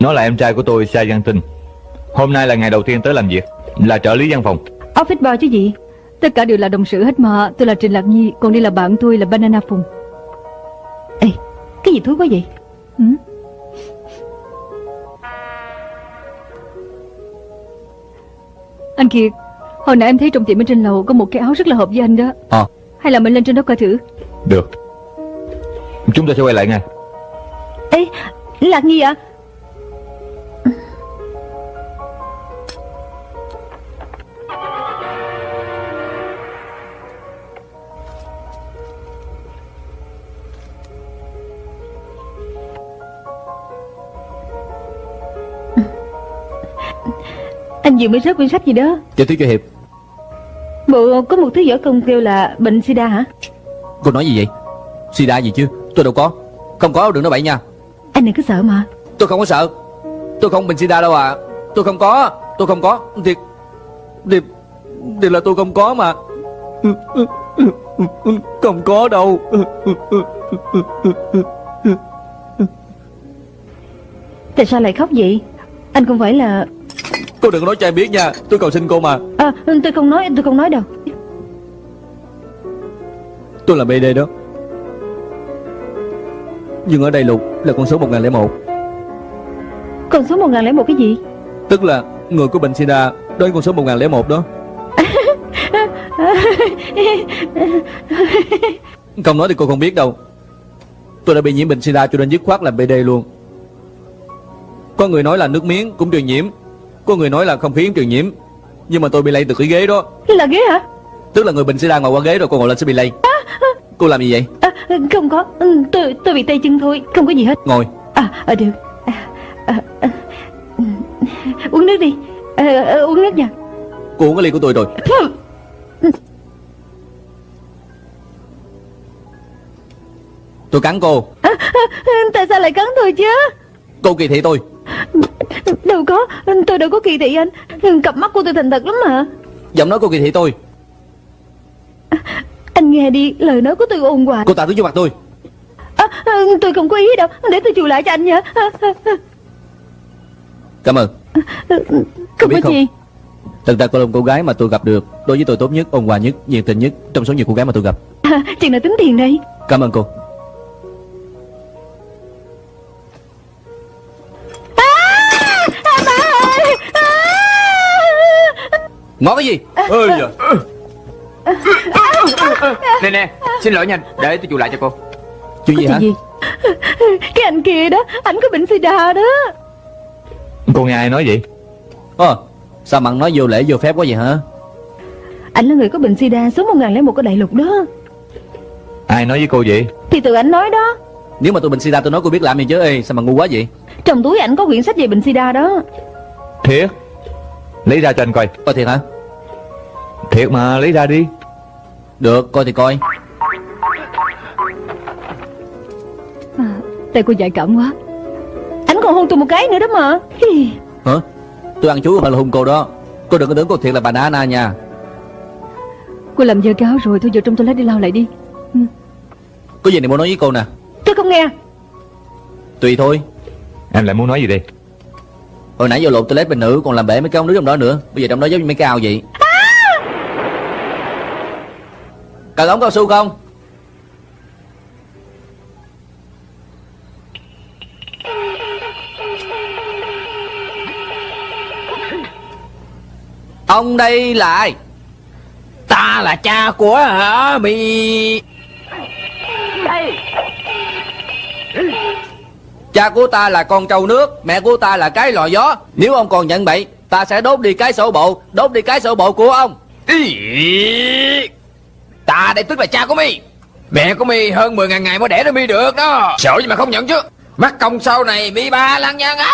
Nó là em trai của tôi Sa Giang Tinh. Hôm nay là ngày đầu tiên tới làm việc Là trợ lý văn phòng. Office boy chứ gì? Tất cả đều là đồng sự hết mà. Tôi là Trình Lạc Nhi Còn đây là bạn tôi là Banana Phùng. Ê Cái gì thúi quá vậy? Ừ? Anh Kiệt Hồi nãy em thấy trong tiệm bên trên lầu Có một cái áo rất là hợp với anh đó. Ờ. Hay là mình lên trên đó coi thử? Được Chúng ta sẽ quay lại ngay. Ê Lạc Nhi à Anh vừa mới rớt quyển sách gì đó. Tiểu thuyết cho Hiệp. Bộ có một thứ võ công kêu là bệnh sida hả? Cô nói gì vậy? Sida gì chứ Tôi đâu có. Không có đừng nói bậy nha. Anh đừng có sợ mà. Tôi không có sợ. Tôi không bệnh sida đâu à Tôi không có Tôi không có. Thiệt Thiệt Thiệt là tôi không có mà. Không có đâu. Tại sao lại khóc vậy? Anh không phải là Cô đừng có nói cho em biết nha. Tôi cầu xin cô mà. À, Tôi không nói tôi không nói đâu. Tôi là BD đó Nhưng ở đây Lục là con số 1001 Con số 1001 cái gì? Tức là người của bệnh sida là con số 1001 đó. Không nói thì cô không biết đâu. Tôi đã bị nhiễm bệnh sida cho nên dứt khoát làm BD luôn. Có người nói là nước miếng cũng truyền nhiễm Có người nói là không khí cũng truyền nhiễm. Nhưng mà tôi bị lây từ cái ghế đó. Là ghế hả? Tức là người bệnh sida ngồi qua ghế rồi cô ngồi lên sẽ bị lây Cô làm gì vậy? À, Không có. Ừ, tôi tôi bị tay chân thôi Không có gì hết. Ngồi. À, à được. À, à, à. Uống nước đi. À, à, Uống nước nha. Cô uống cái ly của tôi rồi. Tôi cắn cô. À, à, Tại sao lại cắn tôi chứ? Cô kỳ thị tôi. Đâu có. Tôi đâu có kỳ thị anh. Cặp mắt của tôi thành thật lắm mà. Giọng nói cô kỳ thị tôi Anh nghe đi Lời nói của tôi ồn hoài Cô tạ thứ vô mặt tôi. À, à, Tôi không có ý đâu Để tôi chịu lại cho anh nha à, à, à, Cảm ơn Không biết có không? gì. Thật ra cô là một cô gái mà tôi gặp được. Đối với tôi tốt nhất, ôn hòa nhất, nhiệt tình nhất Trong số nhiều cô gái mà tôi gặp. À, Chừng nào tính tiền đây? Cảm ơn cô. Ngó cái gì? Ơi da Nè nè, xin lỗi nha, để tôi chịu lại cho cô. Chuyện gì hả? gì? Cái anh kia đó Anh có bệnh sida đó. Cô nghe ai nói vậy? Ờ Sao mặn nói vô lễ vô phép quá vậy hả? Anh là người có bệnh sida số 1001 của đại lục đó. Ai nói với cô vậy? Thì tự anh nói đó. Nếu mà tôi bệnh sida tôi nói cô biết làm gì chứ? Ê sao mà ngu quá vậy? Trong túi ảnh có quyển sách về bệnh sida đó. Thiệt? Lấy ra cho anh coi. Coi thiệt hả? Thiệt mà lấy ra đi Được coi thì coi. Tay cô dại cảm quá. Anh còn hôn tôi một cái nữa đó mà. Hả? Tôi ăn không phải là hung cô đó. Cô đừng có tưởng cô thiệt là bà Nana nha. Cô làm dơ cái áo rồi Thôi vô trong toilet đi lau lại đi. Có gì này muốn nói với cô nè? Tôi không nghe. Tùy thôi. Em lại muốn nói gì đây? Hồi nãy vô lộn toilet bên nữ Còn làm bể mấy cái ống nước trong đó nữa. Bây giờ trong đó giống như mấy cái ao vậy Cần ống cao su không? Ông đây là ai? Ta là cha của hả, Mì? Cha của ta là con trâu nước, Mẹ của ta là cái lò gió. Nếu ông còn nhận bậy, Ta sẽ đốt đi cái sổ bộ. Đốt đi cái sổ bộ của ông. Ý. Ta đây tức là cha của mi. Mẹ của mi hơn 10 ngàn ngày mới đẻ ra mi được đó. Sợ gì mà không nhận chứ? Mắc công sau này mi ba lăng nhân á.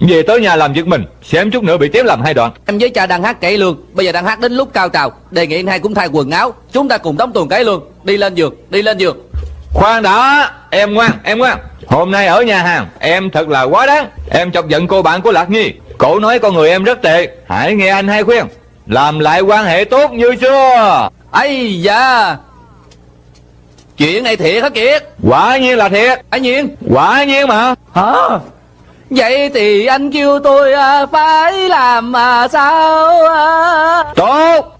Về tới nhà làm việc mình Xem chút nữa bị chém làm hai đoạn. Em với cha đang hát cải lương Bây giờ đang hát đến lúc cao trào. Đề nghị anh hai cũng thay quần áo Chúng ta cùng đóng tuần cải lương. Đi lên giường Đi lên giường. Khoan đã Em ngoan Em ngoan. Hôm nay ở nhà hàng Em thật là quá đáng. Em chọc giận cô bạn của Lạc Nhi Cổ nói con người em rất tệ. Hãy nghe anh hai khuyên. Làm lại quan hệ tốt như xưa. Ấy da. Chuyện này thiệt hả Kiệt? Quả nhiên là thiệt. Anh Nhiên? Quả nhiên mà. Hả? Vậy thì anh kêu tôi à, phải làm à, sao à? Tốt.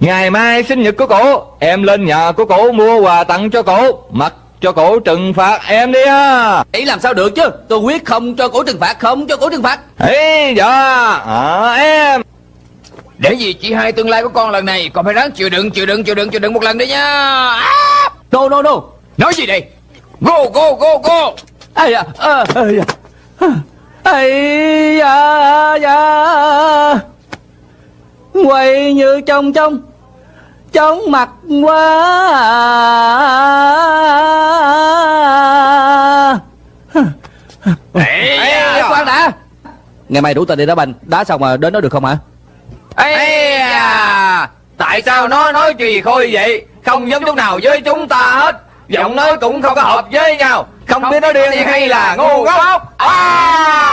Ngày mai sinh nhật của cổ Em lên nhà của cổ mua quà tặng cho cổ. Mặc cho cổ trừng phạt em đi á Vậy làm sao được chứ? Tôi quyết không cho cổ trừng phạt Không cho cổ trừng phạt. Ê dạ. À, em. Để gì chị hai tương lai của con lần này? Con phải ráng chịu đựng chịu đựng chịu đựng chịu đựng một lần đi nha. À! No no no. Nói gì đây? Go go go go. Ây da Ây da. Ây da da. Quay như trong trong Chóng mặt quá. Ê, Ê, khoan đã. Ngày mai đủ ta đi đá banh. Đá xong mà đến đó được không hả? Ê à, Tại sao nó nói gì khôi vậy? Không giống chút nào với chúng ta hết. Giọng nói cũng không có hợp với nhau. Không biết nó điên hay là ngu ngốc. À,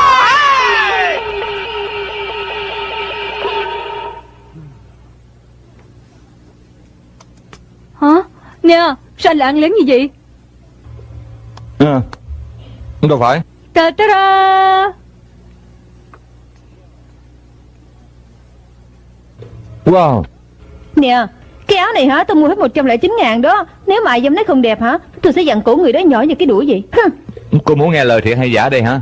Hả? Nè sao anh lại ăn lén như vậy? Ừ. Đâu phải. Ta ta ra. Wow. Nè Cái áo này hả? Tôi mua hết 109 ngàn đó. Nếu mà ai dám nói không đẹp hả? Tôi sẽ dặn cổ người đó nhỏ như cái đũa vậy. Cô muốn nghe lời thiệt hay giả đây hả?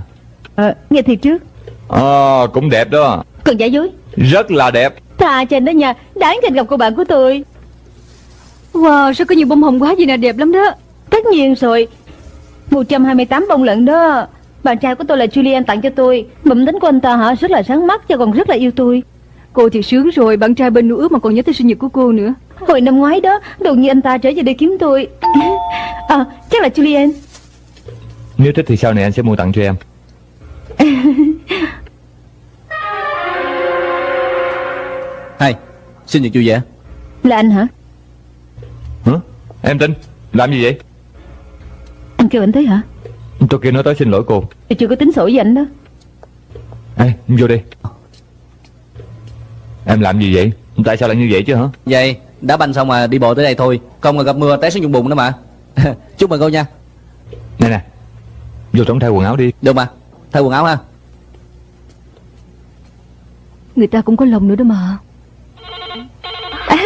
Ờ, Nghe thiệt trước Ờ cũng đẹp đó. Còn giả dối. Rất là đẹp. Thà trên đó nha. Đáng trên gặp cô bạn của tôi Wow sao có nhiều bông hồng quá gì nè đẹp lắm đó. Tất nhiên rồi. 128 bông lận đó. Bạn trai của tôi là Julian tặng cho tôi. Mụm tính của anh ta hả? Rất là sáng mắt Và còn rất là yêu tôi. Cô thì sướng rồi Bạn trai bên nữ ước mà còn nhớ tới sinh nhật của cô nữa. Hồi năm ngoái đó Đột nhiên anh ta trở về đây kiếm tôi. À chắc là Julian. Nếu thích thì sau này anh sẽ mua tặng cho em. Hay Sinh nhật vui vẻ. Là anh Hả? Em tin Làm gì vậy? Anh kêu anh tới hả? Tôi kêu nó tới xin lỗi cô. Tôi chưa có tính sổ với anh đó. Ê vô đi. Em làm gì vậy? Tại sao lại như vậy chứ hả? Vậy đá banh xong mà đi bộ tới đây thôi. Không mà gặp mưa té xuống vùng bùn nữa mà. Chúc mừng cô nha. Nè nè Vô trống thay quần áo đi. Được mà Thay quần áo ha. Người ta cũng có lòng nữa đó mà.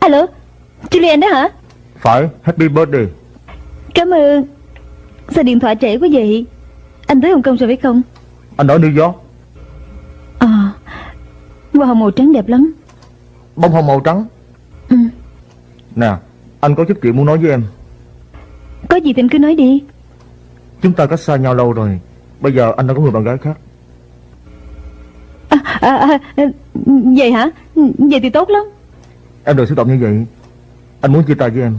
Alo Julian đó hả Phải Happy birthday Cảm ơn. Sao điện thoại trễ quá vậy? Anh tới Hồng Kông rồi phải không? Anh ở New York. À Hoa hồng màu trắng đẹp lắm. Bông hồng màu trắng. Ừ. Nè Anh có chút chuyện muốn nói với em. Có gì thì anh cứ nói đi. Chúng ta cách xa nhau lâu rồi. Bây giờ anh đã có người bạn gái khác. À, à, à, à, Vậy hả? Vậy thì tốt lắm. Em đừng xúc động như vậy. Anh muốn chia tay với em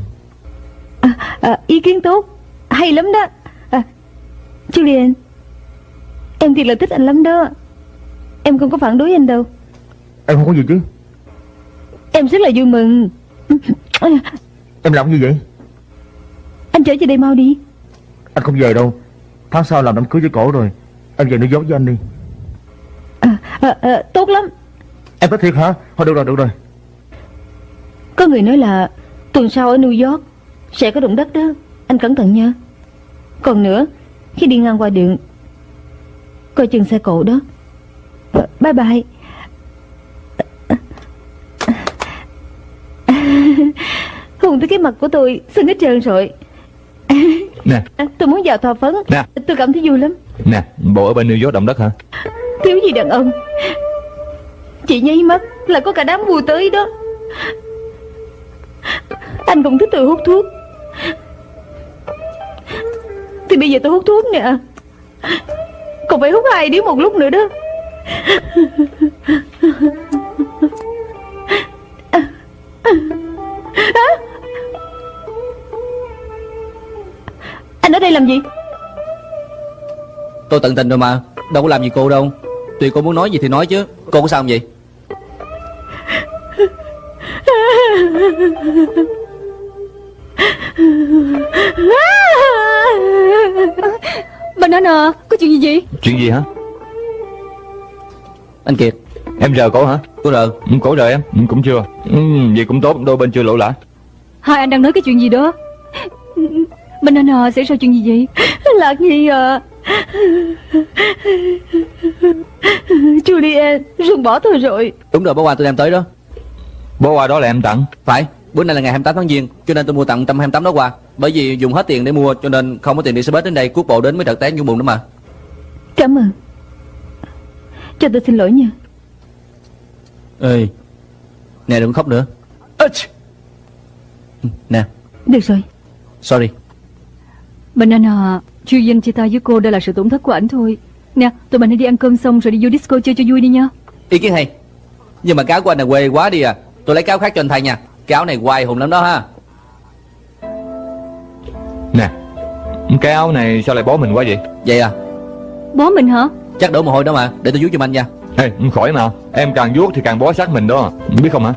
à, à, Ý kiến tốt. Hay lắm đó. À, Julian Em thiệt là thích anh lắm đó. Em không có phản đối anh đâu. Em không có gì chứ. Em rất là vui mừng. Em làm gì vậy? Anh trở về đây mau đi. Anh không về đâu. Tháng sau làm đám cưới với cổ rồi. Em về New York với anh đi. À, à, à, Tốt lắm. Em nói thiệt hả? Thôi được rồi được rồi. Có người nói là Tuần sau ở New York Sẽ có động đất đó Anh cẩn thận nha Còn nữa Khi đi ngang qua đường Coi chừng xe cộ đó. Bye bye. Hùng tới cái mặt của tôi Sưng hết trơn rồi. Nè. À, Tôi muốn vào thọ phấn. Nè. Tôi cảm thấy vui lắm. Nè bộ ở bên New York động đất hả? Thiếu gì đàn ông? Chị nháy mắt là có cả đám vui tới đó. Anh cũng thích tôi hút thuốc Thì bây giờ tôi hút thuốc nè. Còn phải hút hai điếu một lúc nữa đó? Anh ở đây làm gì? Tôi tận tình rồi mà. Đâu có làm gì cô đâu. Tùy cô muốn nói gì thì nói chứ. Cô có sao không vậy Banana Có chuyện gì vậy? Chuyện gì hả? Anh Kiệt. Em rờ cổ hả? Cô rờ Ừ, Cổ rờ em. Ừ, Cũng chưa. Ừ, Vậy cũng tốt Đôi bên chưa lộ lã Hai anh đang nói cái chuyện gì đó. Banana xảy ra chuyện gì vậy? Lạc Nhi à. Juliet Rừng bỏ tôi rồi. Đúng rồi bó hoa tôi đem tới đó. Bó hoa đó là em tặng. Phải Bữa nay là ngày 28 tháng Giêng Cho nên tôi mua tặng 128 đó quà Bởi vì dùng hết tiền để mua Cho nên không có tiền đi xe bus đến đây Cuốc bộ đến mới trật té nhung bụng đó mà. Cảm ơn. Cho tôi xin lỗi nha. Ê Nè đừng khóc nữa. Nè. Được rồi. Sorry. Banana Chuyên chia tay với cô đây là sự tổn thất của ảnh thôi. Nè tụi mình hãy đi ăn cơm xong rồi đi vô disco chơi cho vui đi nha. Ý kiến hay. Nhưng mà cáo của anh là quê quá đi à. Tôi lấy cáo khác cho anh thay nha Cái áo này hoài hùng lắm đó ha. Nè Cái áo này sao lại bó mình quá vậy? Vậy à? Bó mình hả? Chắc đổ mồ hôi đó mà Để tôi giúp giùm anh nha. Ê khỏi mà. Em càng vuốt thì càng bó sát mình đó. Biết không hả?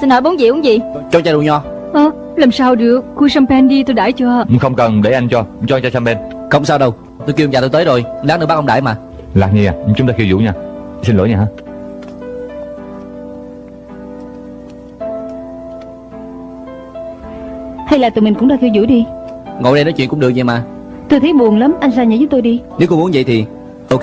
Xin hỏi bốn gì uống gì? Cho chai rượu nho. Ờ làm sao được? Khui champagne đi tôi đãi cho. Không cần để anh cho. Cho cho champagne. Không sao đâu. Tôi kêu ông già tôi tới rồi. Lát nữa bác ông đãi mà. Lạc Nhi à? Chúng ta khiêu vũ nha. Xin lỗi nha hả Hay là tụi mình cũng ra khiêu vũ đi Ngồi đây nói chuyện cũng được vậy mà Tôi thấy buồn lắm Anh ra nhà giúp tôi đi Nếu cô muốn vậy thì Ok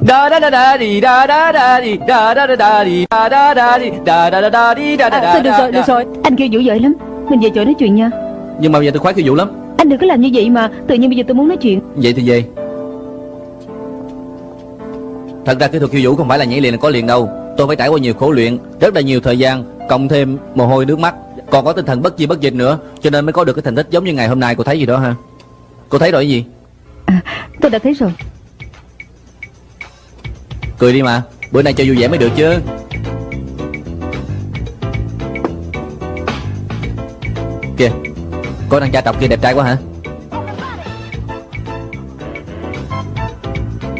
Da da da da đi da da da đi da da da da đi da da da đi da da da da đi da da à, da Thôi được rồi được rồi Anh khiêu vũ giỏi lắm Mình về chỗ nói chuyện nha Nhưng mà bây giờ tôi khoái khiêu vũ lắm Anh đừng có làm như vậy mà Tự nhiên bây giờ tôi muốn nói chuyện Vậy thì về Thật ra kỹ thuật khiêu vũ không phải là nhảy liền là có liền đâu Tôi phải trải qua nhiều khổ luyện Rất là nhiều thời gian Cộng thêm mồ hôi nước mắt. Còn có tinh thần bất chi bất dịch nữa Cho nên mới có được cái thành tích giống như ngày hôm nay. Cô thấy gì đó ha? Cô thấy rồi cái gì? À, Tôi đã thấy rồi. Cười đi mà Bữa nay cho vui vẻ mới được chứ. Kìa Cô đang cha trọc kia đẹp trai quá hả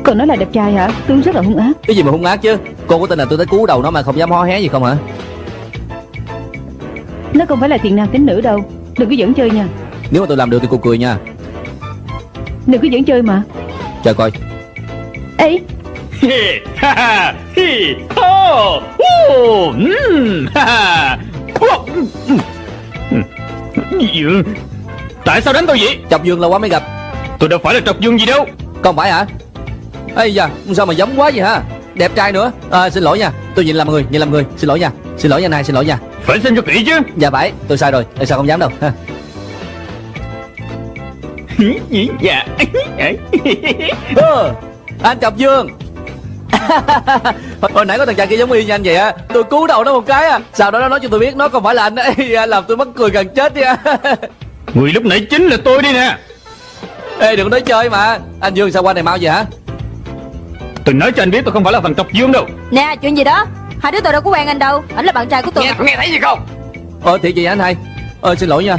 Còn nói là đẹp trai hả? Tướng rất là hung ác. Cái gì mà hung ác chứ? Cô có tin là tôi tới cứu đầu nó mà không dám hó hé gì không hả? Nó không phải là thiện nam tính nữ đâu. Đừng có dẫn chơi nha. Nếu mà tôi làm được thì cô cười nha. Đừng có dẫn chơi mà. Chờ coi. Ê? Tại sao đánh tôi vậy? Chọc dương lâu quá mới gặp. Tôi đâu phải là trọc dương gì đâu. Không phải hả Ây da sao mà giống quá vậy hả? Đẹp trai nữa. À, Xin lỗi nha. Tôi nhìn lầm người Nhìn lầm người. Xin lỗi nha. Xin lỗi nha này Xin lỗi nha. Phải xem cho kỹ chứ. Dạ phải Tôi sai rồi. Tại sao không dám đâu? Ha. Dạ. Ờ, Anh Chọc Dương. Hồi, nãy có thằng chàng kia giống y như anh vậy á. Tôi cứu đầu nó một cái à Sau đó nó nói cho tôi biết Nó không phải là anh Ê, Làm tôi mắc cười gần chết đi à. Người lúc nãy chính là tôi đi nè. Ê đừng có nói chơi mà. Anh Dương sao qua này mau vậy hả Tôi nói cho anh biết tôi không phải là thằng trọc dương đâu. Nè chuyện gì đó? Hai đứa tôi đâu có quen anh đâu. Ảnh là bạn trai của tôi. Nghe, nghe thấy gì không? Ờ thiệt vậy anh hai. Ờ xin lỗi nha.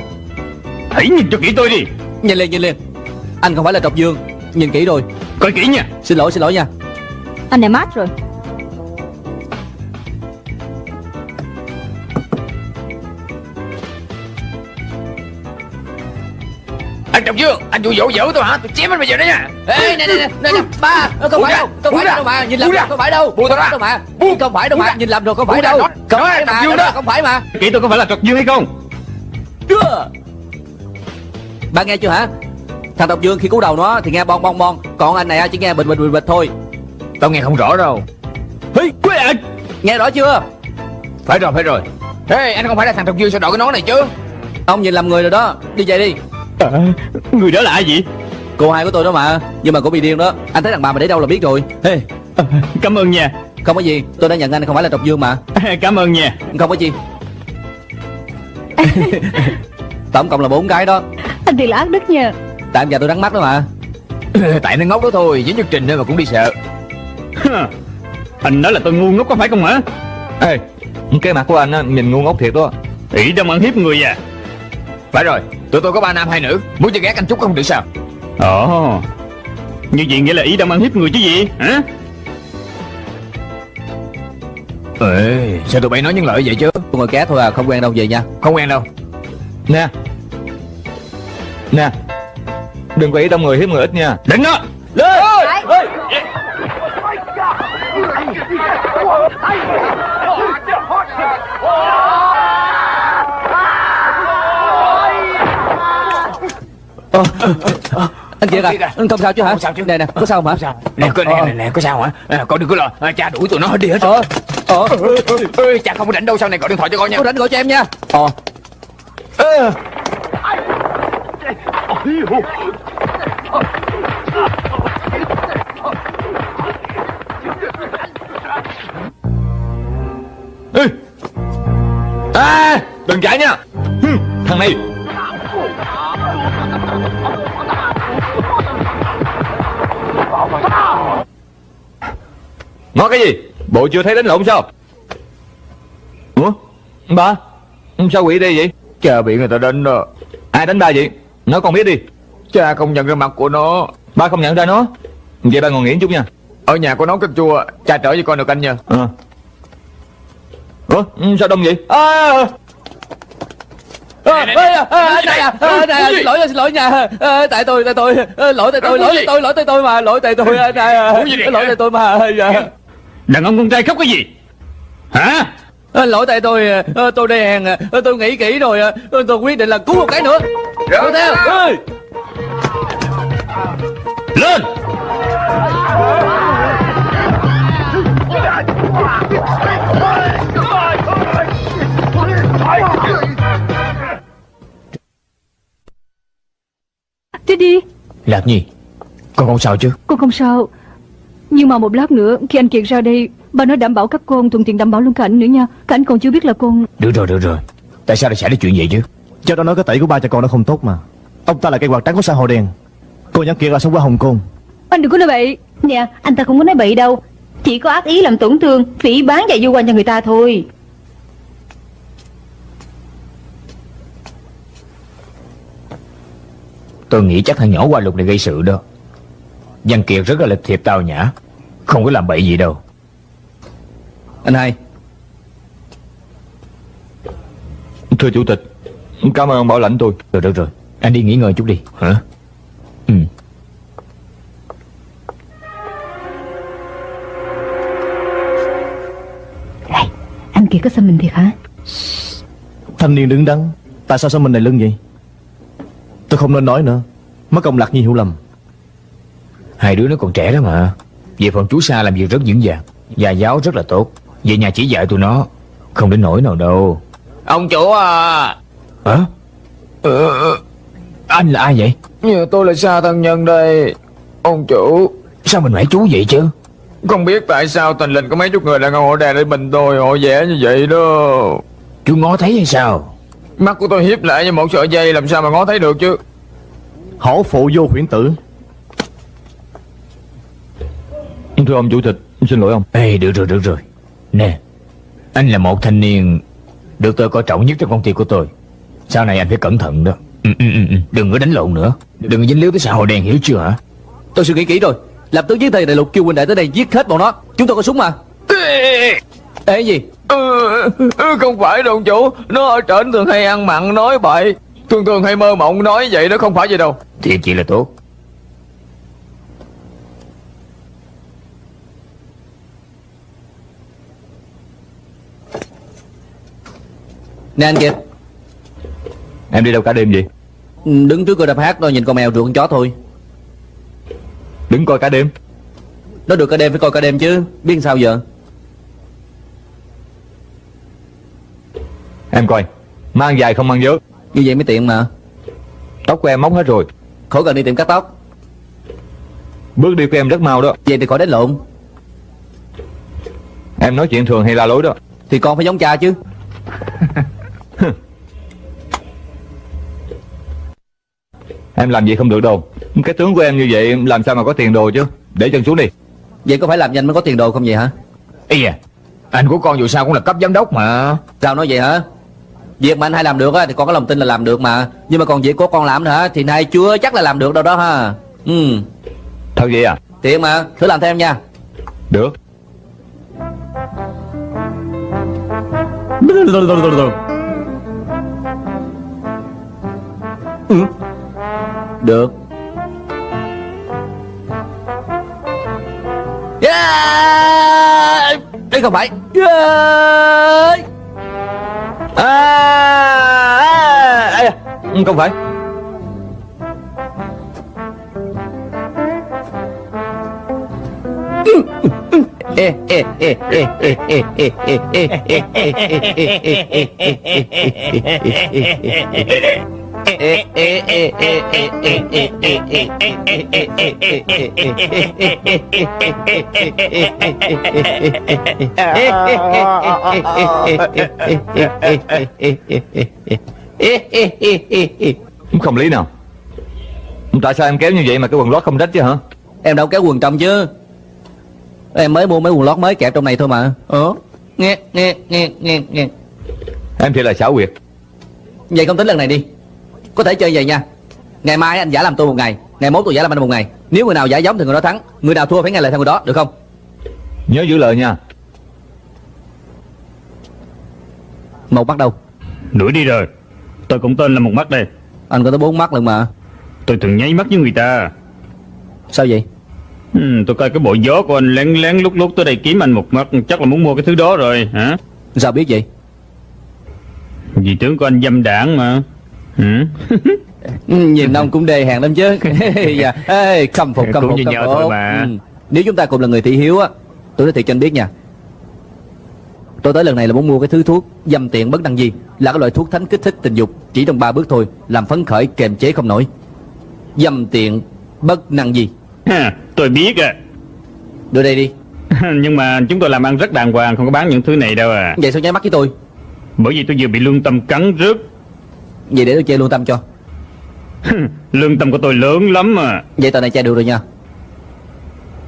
Hãy nhìn cho kỹ tôi đi. Nhìn liền nhìn liền. Anh không phải là Trọc Dương. Nhìn kỹ rồi. Coi kỹ nha. Xin lỗi xin lỗi nha. Anh này mát rồi Trọng Dương Anh dụ dỗ dỗ tôi hả? Tôi chém anh bây giờ đó nha. Ê nè nè nè nè nè, Ba Không phải đâu Không phải đâu mà Nhìn ra. không phải đâu Buông tao ra. Đâu mà Buông. Không phải đâu mà. Nhìn lầm rồi không phải đâu. Không phải mà. Không phải mà. Kỹ tôi có phải là trọc dương hay không? Chưa. Ba nghe chưa hả? Thằng Độc Dương khi cứu đầu nó thì nghe bon bon bon. Còn anh này á, chỉ nghe bình bình bình bình thôi. Tao nghe không rõ đâu. Hi, quê anh. Nghe rõ chưa? Phải rồi phải rồi. Ê anh không phải là thằng Trọng Dương sao đội cái nón này chứ? Ông nhìn lầm người rồi đó. Đi về đi à, Người đó là ai vậy? Cô hai của tôi đó mà Nhưng mà cô bị điên đó. Anh thấy thằng bà mà để đâu là biết rồi. Hey, à, Cảm ơn nha. Không có gì Tôi đã nhận anh không phải là trọc dương mà. Cảm ơn nha. Không có gì. Tổng cộng là bốn cái đó. Anh thì là ác đức nha. Tại em già tôi rắn mắt đó mà. Tại nó ngốc đó thôi Với nhất trình nữa mà cũng đi sợ. Anh nói là tôi ngu ngốc có phải không hả? Ê Cái mặt của anh á Nhìn ngu ngốc thiệt đó. Ỷ đông ăn hiếp người à. Phải rồi Tụi tôi có ba nam hai nữ. Muốn cho ghét anh chút không được sao? Ồ. Như vậy nghĩa là ý đông ăn hiếp người chứ gì hả? Ê Sao tụi bay nói những lời vậy chứ? Tôi ngồi ké thôi à Không quen đâu về nha. Không quen đâu. Nè. Nè. Đừng có ý đông người hiếp người ít nha Đừng đó Anh Kiệt à. Anh không sao chứ hả? Không sao chứ. Nè nè Có sao không hả? Nè, có, nè, nè, nè, có sao hả? À, con đừng có lo, à, cha đuổi tụi nó đi hết rồi. Ờ. Ê, cha không có rảnh đâu, sau này gọi điện thoại cho con nha. Có rảnh gọi cho em nha. Ờ. Ê. À Đừng chạy nha. Thằng này Nói cái gì? Bộ chưa thấy đánh lộn sao? Ủa? Ba Sao quỷ đi vậy? Cha bị người ta đánh đó. Ai đánh ba vậy? Nói con biết đi. Cha không nhận ra mặt của nó. Ba không nhận ra nó. Vậy ba ngồi nghỉ chút nha. Ở nhà có nấu canh chua, cha trở với con được canh nha. Ờ. Ủa sao đông vậy? À, anh này anh này. xin lỗi xin lỗi nha Ê, tại tôi tại tôi Ê, lỗi tại tôi lỗi tại tôi lỗi tại tôi mà lỗi tại tôi anh này à, lỗi tại tôi mà dạ. Đàn ông con trai khóc cái gì? Hả? Lỗi tại tôi ờ, tôi ờ, tôi nghĩ kỹ rồi ờ, tôi quyết định là cứu một cái nữa. Đuổi theo. Ê. Lên Đi đi. Lạc Nhi, con không sao chứ? Con không sao. Nhưng mà một lát nữa khi anh Kiệt ra đây Bà nói đảm bảo các con thuận tiện đảm bảo luôn cả anh nữa nha. Cả anh còn chưa biết là con Được rồi, được rồi. Tại sao lại xảy ra chuyện vậy chứ? Cháu đã nói cái tẩy của ba cha con nó không tốt mà. Ông ta là cây quạt trắng của xã hội đen. Cô nhắn kia là sống qua Hồng Kông. Anh đừng có nói bậy. Nè anh ta không có nói bậy đâu. Chỉ có ác ý làm tổn thương Phỉ bán và du quan cho người ta thôi Tôi nghĩ chắc thằng nhỏ qua lục này gây sự đó. Văn Kiệt rất là lịch thiệp tao nhã. Không có làm bậy gì đâu. Anh hai Thưa chủ tịch Cảm ơn ông bảo lãnh tôi Rồi, được rồi. Anh đi nghỉ ngơi chút đi. Hả? Ừ. Này anh Kiệt có xăm mình thiệt hả Thanh niên đứng đắn Tại sao sao mình này lưng vậy Tôi không nên nói nữa Mất công lạc nhi hiểu lầm Hai đứa nó còn trẻ đó mà. Về phần chú Sa làm việc rất vững vàng. Gia giáo rất là tốt. Về nhà chỉ dạy tụi nó. Không đến nỗi nào đâu. Ông chủ à. Hả? Ờ, anh là ai vậy? Nhờ tôi là Sa thân nhân đây Ông chủ Sao mình phải chú vậy chứ? Không biết tại sao tình linh có mấy chục người đàn ông họ đè lên mình tôi Họ vẽ như vậy đó Chú ngó thấy hay sao? Mắt của tôi hiếp lại như một sợi dây Làm sao mà ngó thấy được chứ Hổ phụ vô huyễn tử Thưa ông chủ tịch Xin lỗi ông Ê, được rồi, được rồi. Nè, anh là một thanh niên được tôi coi trọng nhất trong công ty của tôi. Sau này anh phải cẩn thận đó. Ừ, ừ, ừ, ừ. Đừng có đánh lộn nữa. Đừng có dính líu tới xã hội đen hiểu chưa hả? Tôi suy nghĩ kỹ rồi Lập tức với thầy đại lục kêu huynh đệ tới đây giết hết bọn nó Chúng tôi có súng mà Ê gì ừ, ừ, Không phải đâu chủ. Nó ở trển thường hay ăn mặn nói bậy. Thường thường hay mơ mộng nói vậy đó không phải gì đâu. Thiệt chỉ là tốt. Nè anh Kiệt. Em đi đâu cả đêm vậy? Ừ, Đứng trước cửa đập hát rồi nhìn con mèo rượt con chó thôi. Đứng coi cả đêm. Nó được cả đêm phải coi cả đêm chứ Biết sao giờ Em coi Mang dài không mang vớ. Như vậy mới tiện mà. Tóc của em móc hết rồi. Khỏi cần đi tiệm cắt tóc. Bước đi của em rất mau đó. Vậy thì khỏi đánh lộn. Em nói chuyện thường hay la lối đó. Thì con phải giống cha chứ. Em làm vậy không được đâu. Cái tướng của em như vậy làm sao mà có tiền đồ chứ? Để chân xuống đi. Vậy có phải làm nhanh mới có tiền đồ không vậy hả? Ây da Anh của con dù sao cũng là cấp giám đốc mà. Sao nói vậy hả Việc mà anh hai làm được á thì con có lòng tin là làm được mà. Nhưng mà còn việc của con làm nữa thì hai chưa chắc là làm được đâu đó ha. Ừ. Thật vậy à? Tiện mà Thử làm thêm nha. Được. Ừ. Được. Yeah! Đây không phải. Yeah! À, à, à, Không phải Ê, ê, ê, ê, ê, ê, ê, ê, ê, ê, ê, không lý nào. Tại sao em kéo như vậy mà cái quần lót không rách chứ hả? Em đâu kéo quần trong chứ. Em mới mua mấy quần lót mới kẹp trong này thôi mà. Ờ Nghe nghe nghe nghe nghe. Em thì là xảo quyệt. Vậy không tính lần này đi Có thể chơi vậy nha. Ngày mai anh giả làm tôi một ngày Ngày mốt tôi giả làm anh một ngày. Nếu người nào giả giống thì người đó thắng Người nào thua phải nghe lời theo người đó được không? Nhớ giữ lời nha. Một mắt đâu? Đuổi đi rồi. Tôi cũng tên là một mắt đây. Anh có tới bốn mắt lần mà. Tôi thường nháy mắt với người ta. Sao vậy? Ừ, Tôi coi cái bộ gió của anh lén lén lúc lúc tới đây kiếm anh một mắt. Chắc là muốn mua cái thứ đó rồi hả? Sao biết vậy? Vì tướng của anh dâm đảng mà ừ? Nhìn ông cũng đề hàng lắm chứ dạ. Ê, khâm phục khâm phục khâm phục. thôi mà. Ừ. Nếu chúng ta cùng là người thị hiếu á Tôi nói thiệt cho anh biết nha Tôi tới lần này là muốn mua cái thứ thuốc Dâm tiện bất năng gì Là cái loại thuốc thánh kích thích tình dục Chỉ trong ba bước thôi Làm phấn khởi kềm chế không nổi Dâm tiện bất năng gì Ha, Tôi biết à Đưa đây đi Nhưng mà chúng tôi làm ăn rất đàng hoàng Không có bán những thứ này đâu à Vậy sao nháy mắt với tôi Bởi vì tôi vừa bị lương tâm cắn rứt Vậy để tôi chơi luôn tâm cho Lương tâm của tôi lớn lắm mà Vậy tờ này chơi được rồi nha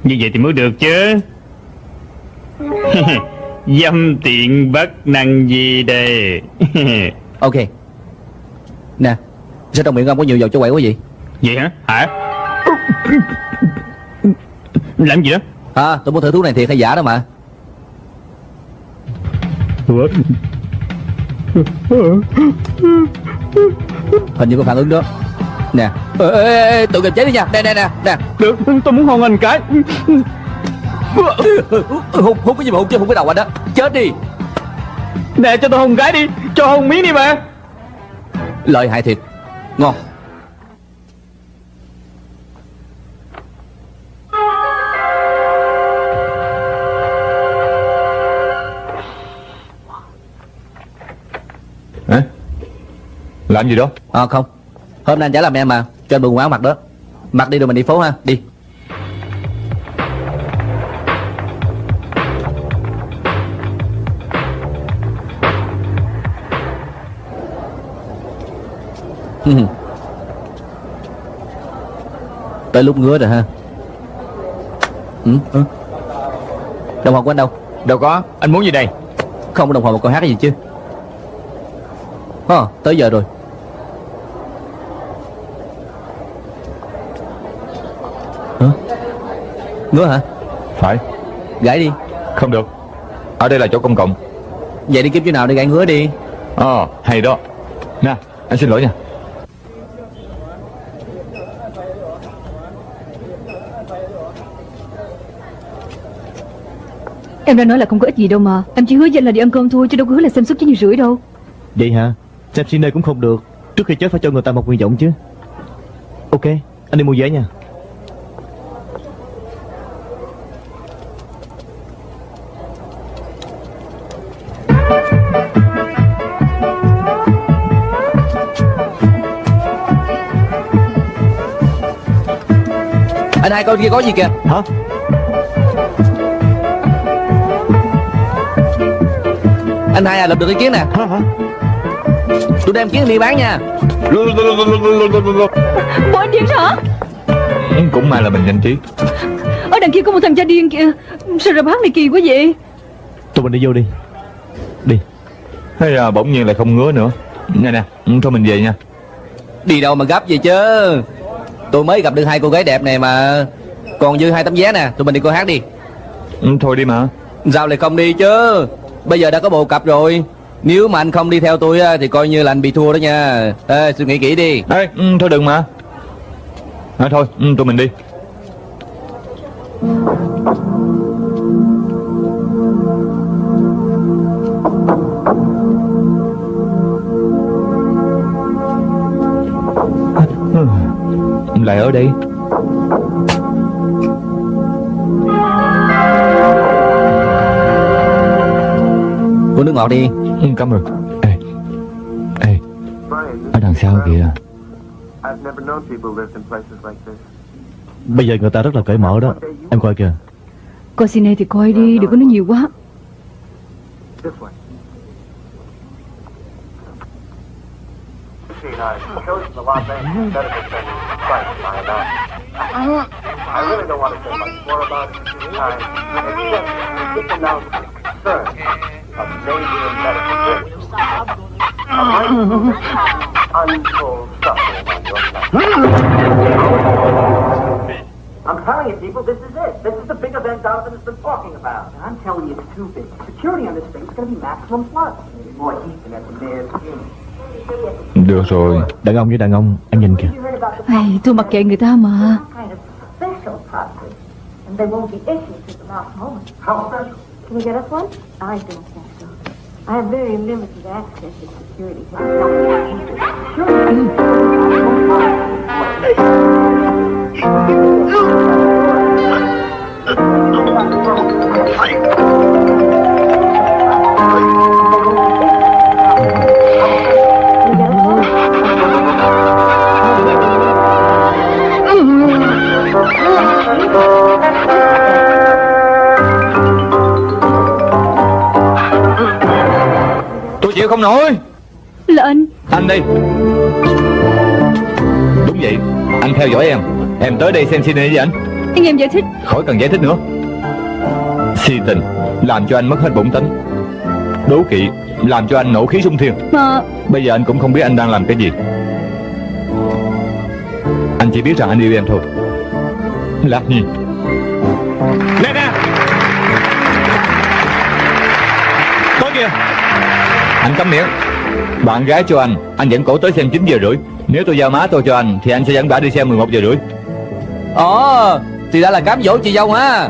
Như vậy thì mới được chứ Dâm tiện bất năng gì đây Ok Nè Sao trong miệng ông có nhiều dầu cho quậy quá vậy Vậy hả? Hả? Làm gì đó? À tôi muốn thử thuốc này thiệt hay giả đó mà Ủa? Hình như có phản ứng đó. Nè. Ê, ê, ê, tự kiềm chế đi nha. Nè nè nè nè. Được, tôi muốn hôn anh cái. Hút hút cái gì mà hút chứ hút cái đầu anh đó Chết đi. Nè cho tôi hôn cái đi. Cho hôn miếng đi mà. Lợi hại thiệt. Ngon Làm gì đó? À không. Hôm nay anh chả làm em mà Cho anh bộ quần áo mặc đó. Mặc đi rồi mình đi phố ha Đi. Tới lúc ngứa rồi ha. Ừ. ừ. Đồng hồ của anh đâu? Đâu có. Anh muốn gì đây? Không có đồng hồ mà còn hát cái gì chứ. Ờ, tới giờ rồi Ngứa hả? Phải. Gãy đi. Không được. Ở đây là chỗ công cộng. Vậy đi kiếm chỗ nào để gãy ngứa đi. Ờ hay đó. Nè anh xin lỗi nha. Em đã nói là không có ích gì đâu mà. Em chỉ hứa danh là đi ăn cơm thôi Chứ đâu có hứa là xem suất cho nhiều rưỡi đâu. Vậy hả? Xem xin đây cũng không được. Trước khi chết phải cho người ta một nguyện vọng chứ. Ok Anh đi mua vé nha Anh hai coi kia có gì kìa. Hả? Anh hai à lập được ý kiến nè. Tôi đem kiến đi bán nha. Bộ anh điên hả? Cũng may là mình nhanh trí. Ở đằng kia có một thằng cha điên kìa. Sao rập hát này kỳ quá vậy? Tụi mình đi vô đi. Đi. Hay là bỗng nhiên lại không ngứa nữa. Nè nè Thôi mình về nha. Đi đâu mà gấp vậy chứ Tôi mới gặp được hai cô gái đẹp này mà. Còn dư hai tấm vé nè Tụi mình đi coi hát đi. Ừ, Thôi đi mà. Sao lại không đi chứ. Bây giờ đã có bộ cặp rồi. Nếu mà anh không đi theo tôi á, Thì coi như là anh bị thua đó nha. Ê, suy nghĩ kỹ đi. Ê, ừ, thôi đừng mà. À, Thôi, ừ, tụi mình đi Lại ở đây. Uống nước ngọt đi. Ừ, Cảm ơn. Ê, ê Ở đằng sau kìa. Bây giờ người ta rất là cởi mở đó. Em coi kìa. Coi cine thì coi đi Đừng có nói nhiều quá This way. I chose the Los Angeles instead of attending Christ by now. I really don't want to say much more about it. I except just announce the concern of major medical risks. A might untold suffering on your side. I'm telling you, people, this is it. This is the big event Donovan has been talking about. And I'm telling you, it's too big. Security on this thing is going to be maximum plus. Maybe more heat than at the mayor's funeral. Được rồi. Đàn ông với đàn ông Em nhìn kìa. You Ai, Tôi mặc kệ người ta mà. Kind of chịu không nổi. Là anh. Đi. Đúng vậy. Anh theo dõi em. Em tới đây xem cine với anh. Anh em giải thích. Khỏi cần giải thích nữa. Si tình. Làm cho anh mất hết bổn tính Đố kỵ. Làm cho anh nổ khí sung thiên. Mà Bây giờ anh cũng không biết anh đang làm cái gì. Anh chỉ biết rằng anh yêu em thôi. Lạc Nhi. Nè nè. Coi kìa Anh cấm miệng. Bạn gái cho anh Anh dẫn cổ tới xem 9 giờ rưỡi. Nếu tôi giao má tôi cho anh Thì anh sẽ dẫn bà đi xem 11 giờ rưỡi. Ồ Thì ra là cám dỗ chị dâu ha.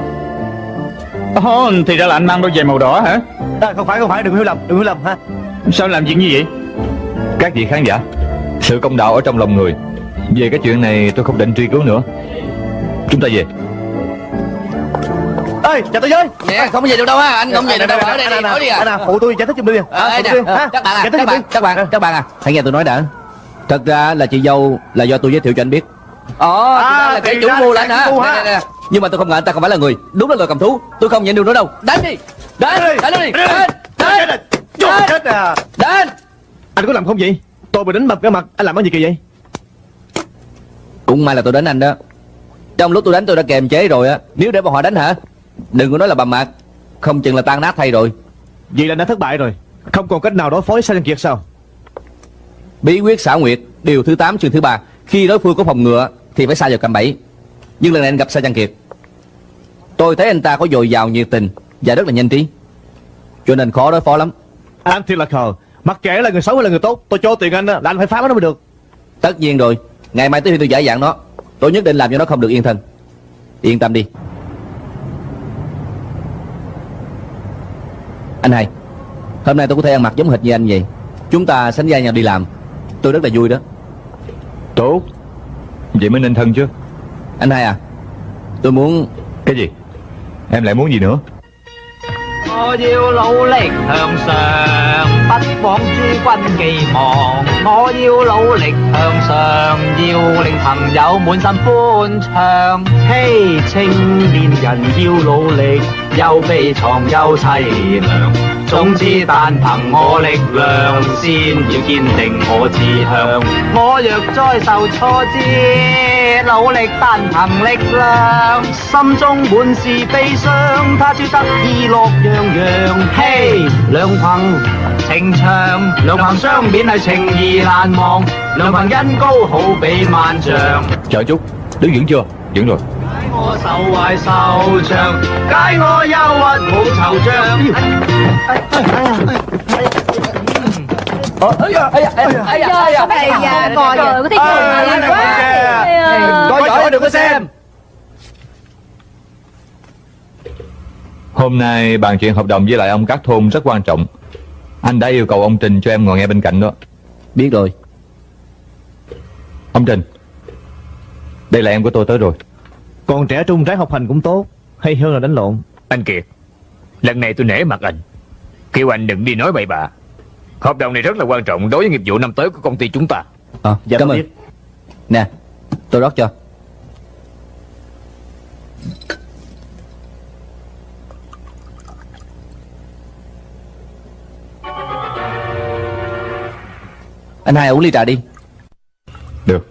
Ồ, thì ra là anh mang đôi giày màu đỏ hả? À, Không phải không phải đừng hiểu lầm Đừng hiểu lầm ha. Sao làm chuyện như vậy? Các vị khán giả Sự công đạo ở trong lòng người. Về cái chuyện này tôi không định truy cứu nữa. Chúng ta về Ê chào tôi với Nè không có gì được đâu ha Anh không về được đâu Ở đây đi Nói đi à phụ tôi giải thích giùm đi Ờ, ờ, các bạn à, các bạn, đi. các bạn, các bạn à, hãy nghe tôi nói đã. Thật ra là chị dâu là do tôi giới thiệu cho anh biết. Ồ, À, là thì chủ mưu là anh hả? Nhưng mà tôi không ngờ anh ta không phải là người, đúng là loài cầm thú. Tôi không nhận được nữa đâu. Đánh đi, đánh, đi, đánh, Chết đánh, đánh, chết à đánh. Anh có làm không vậy Tôi bị đánh mập cái mặt Anh làm cái gì kỳ vậy Cũng may là tôi đánh anh đó. Trong lúc tôi đánh tôi đã kềm chế rồi á. Nếu để bọn họ đánh hả? Đừng có nói là bầm mặt, không chừng là tan nát thay rồi. Vậy là đã thất bại rồi. Không còn cách nào đối phó với Sa Nhân Kiệt sao? Bí quyết xảo nguyệt, điều thứ 8 chương thứ ba. Khi đối phương có phòng ngừa thì phải xa vào cạm bẫy. Nhưng lần này anh gặp Sa Trang Kiệt. Tôi thấy anh ta có dồi dào nhiệt tình Và rất là nhanh trí. Cho nên khó đối phó lắm. Anh thiệt là khờ. Mặc kệ là người xấu hay là người tốt Tôi cho tiền anh là anh phải phá nó mới được. Tất nhiên rồi. Ngày mai tới khi tôi giải dạng nó. Tôi nhất định làm cho nó không được yên thân. Yên tâm đi Anh hai Hôm nay tôi có thể ăn mặc giống hệt như anh vậy. Chúng ta sánh vai nhau đi làm. Tôi rất là vui đó. Tốt. Vậy mới nên thân chứ. Anh hai à Tôi muốn Cái gì? Em lại muốn gì nữa 我要努力向上，不枉諸君寄望。我要努力向上，要令朋友滿心歡暢。嘿，青年人要努力，又悲藏又凄涼。總之，但憑我力量，先要堅定我志向。我若再受挫折，努力单凭力量，心中满是悲伤，他朝得意乐洋洋。嘿，两凭情长，两凭相勉系情义难忘，两凭恩高好比万丈。 Chờ chút Đứng vững chưa Vững rồi 解我手怀受伤，解我忧郁冇惆怅。哎呀哎呀 ấy da ấy da ấy da coi rồi có thấy cười quá. Coi xem. Hôm nay bàn chuyện hợp đồng với lại ông cát thôn rất quan trọng. Anh đã yêu cầu ông Trình cho em ngồi nghe bên cạnh đó. Biết rồi. Ông Trình Đây là em của tôi tới rồi. Còn trẻ trung trái học hành cũng tốt. Hay hơn là đánh lộn. Anh Kiệt Lần này tôi nể mặt anh. Kêu anh đừng đi nói bậy bạ. Hợp đồng này rất là quan trọng đối với nghiệp vụ năm tới của công ty chúng ta. Ờ Dạ cảm ơn. biết. Nè tôi rót cho. Anh hai uống ly trà đi. Được.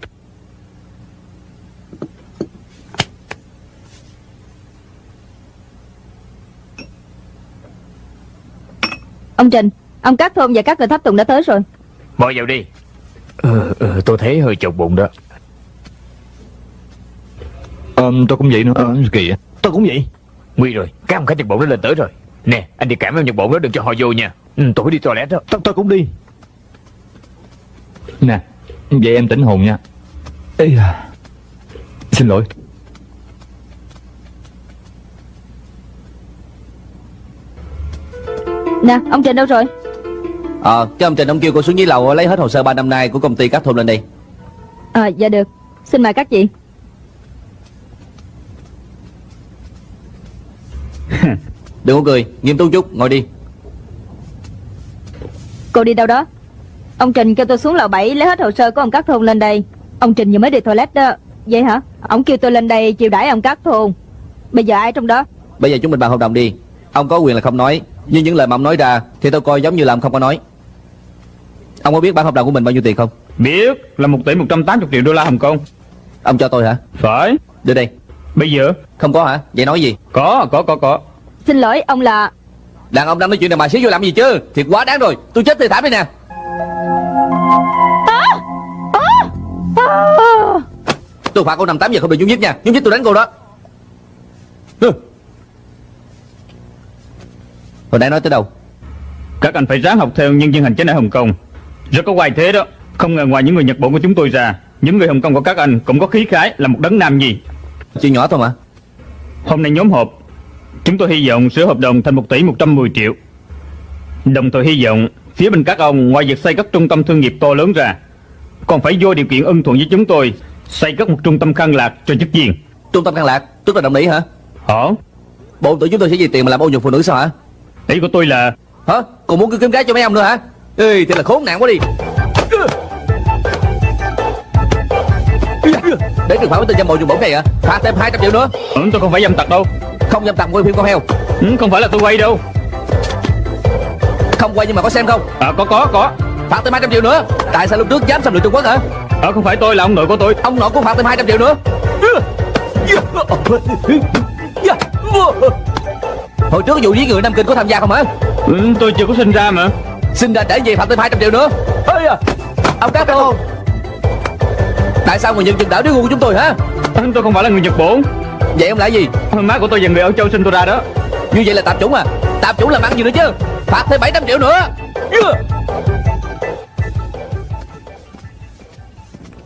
Ông Trình Ông Cát Thôn và các người tháp tùng đã tới rồi. Mời vào đi. Ừ, ừ, Tôi thấy hơi chột bụng đó. Ờ, tôi cũng vậy nữa. Kỳ á Tôi cũng vậy. Nguy rồi. Các ông khách Nhật Bổn đã lên tới rồi. Nè anh đi cảm ơn Nhật Bổn đó đừng cho họ vô nha. Ừ, Tôi phải đi toilet đó. Tôi, tôi cũng đi. Nè Vậy em tỉnh hồn nha. Ê da. Xin lỗi. Nè ông Trình đâu rồi Ờ cho ông Trình ông kêu cô xuống dưới lầu lấy hết hồ sơ 3 năm nay của công ty Cát Thôn lên đây À dạ được. Xin mời các chị. Đừng có cười Nghiêm túc chút ngồi đi. Cô đi đâu đó? Ông Trình kêu tôi xuống lầu 7 lấy hết hồ sơ của ông Cát Thôn lên đây. Ông Trình vừa mới đi toilet đó. Vậy hả? Ông kêu tôi lên đây chiều đãi ông Cát Thôn Bây giờ ai trong đó? Bây giờ chúng mình bàn hợp đồng đi Ông có quyền là không nói Nhưng những lời mà ông nói ra Thì tôi coi giống như là ông không có nói. Ông có biết bản hợp đồng của mình bao nhiêu tiền không? Biết là 1 tỷ 180 triệu đô la Hồng Kông. Ông cho tôi hả? Phải. Đưa đây. Bây giờ? Không có hả? Vậy nói gì? Có có có có. Xin lỗi ông là Đàn ông đang nói chuyện này mà xíu vô làm gì chứ? Thiệt quá đáng rồi. Tôi chết tươi thảm đi nè. Tôi phạt cô nằm 8 giờ không được nhúng nhích nha. Nhúng nhích tôi đánh cô đó. Hồi nãy nói tới đâu? Các anh phải ráng học theo nhân viên hành chính ở Hồng Kông. Rất có quay thế đó. Không ngờ ngoài những người Nhật Bản của chúng tôi ra Những người Hồng Kông của các anh cũng có khí khái là một đấng nam nhi. Chuyện nhỏ thôi mà. Hôm nay nhóm họp Chúng tôi hy vọng sửa hợp đồng thành 1 tỷ 110 triệu. Đồng thời hy vọng Phía bên các ông ngoài việc xây các trung tâm thương nghiệp to lớn ra Còn phải vô điều kiện ưng thuận với chúng tôi Xây các một trung tâm khăn lạc cho chức viên. Trung tâm căn lạc? Tức là đồng ý hả? Hả? Bộ tưởng chúng tôi sẽ vì tiền mà làm ô nhục phụ nữ sao hả Ý của tôi là Hả? Còn muốn cứ kiếm cái cho mấy ông nữa hả? Ê thì là khốn nạn quá đi. Để trừng phạt với tên dâm bộ dùng bổng này hả? Phạt thêm 200 triệu nữa. Ừ, Tôi không phải dâm tặc đâu. Không dâm tặc quay phim con heo. Ừ, Không phải là tôi quay đâu. Không quay nhưng mà có xem không? À có có có. Phạt thêm 200 triệu nữa. Tại sao lúc trước dám xâm lược Trung Quốc hả? À không phải tôi là ông nội của tôi. Ông nội cũng phạt thêm 200 triệu nữa Hồi trước vụ giết người Nam Kinh có tham gia không hả? Ừ, Tôi chưa có sinh ra mà. Xin ra để gì phạt thêm 200 triệu nữa. Ê à, Ông Cát Thôn Tại sao người nhận chừng đảo đứa ngu của chúng tôi hả? Tôi không phải là người Nhật Bản. Vậy ông là gì? Má của tôi và người ở châu sinh tôi ra đó. Như vậy là tạp chủng à? Tạp chủng làm ăn gì nữa chứ. Phạt thêm 700 triệu nữa.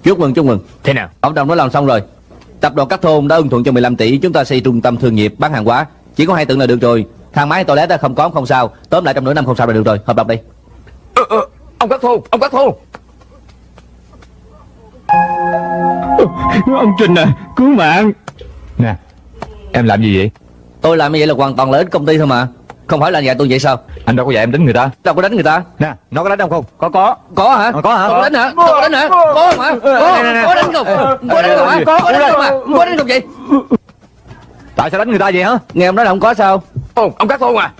Chúc mừng chúc mừng. Thế nào? Hợp đồng đã làm xong rồi. Tập đoàn Cát Thôn đã ưng thuận cho 15 tỷ. Chúng ta xây trung tâm thương nghiệp bán hàng hóa Chỉ có hai tượng là được rồi. Thang máy toilet đã không có không sao. Tóm lại trong nửa năm không sao là được rồi. Hợp đồng đây ờ, ờ, Ông Cát Thôn Ông Cát Thôn Ông Trình à Cứu mạng. Nè Em làm gì vậy? Tôi làm như vậy là hoàn toàn lợi ích công ty thôi mà. Không phải là dạy tôi vậy sao? Anh đâu có dạy em đánh người ta. Đâu có đánh người ta. Nè nó có đánh ông không? Có có. Có hả? Ờ, có hả? Có. Đánh hả? Có. Đánh hả? Có không hả Có đánh không? Có đánh không hả? Có đánh không hả? Có đánh không vậy Tại sao đánh người ta vậy hả? Nghe ông nói là không có sao. Ồ ông cắt thôn à.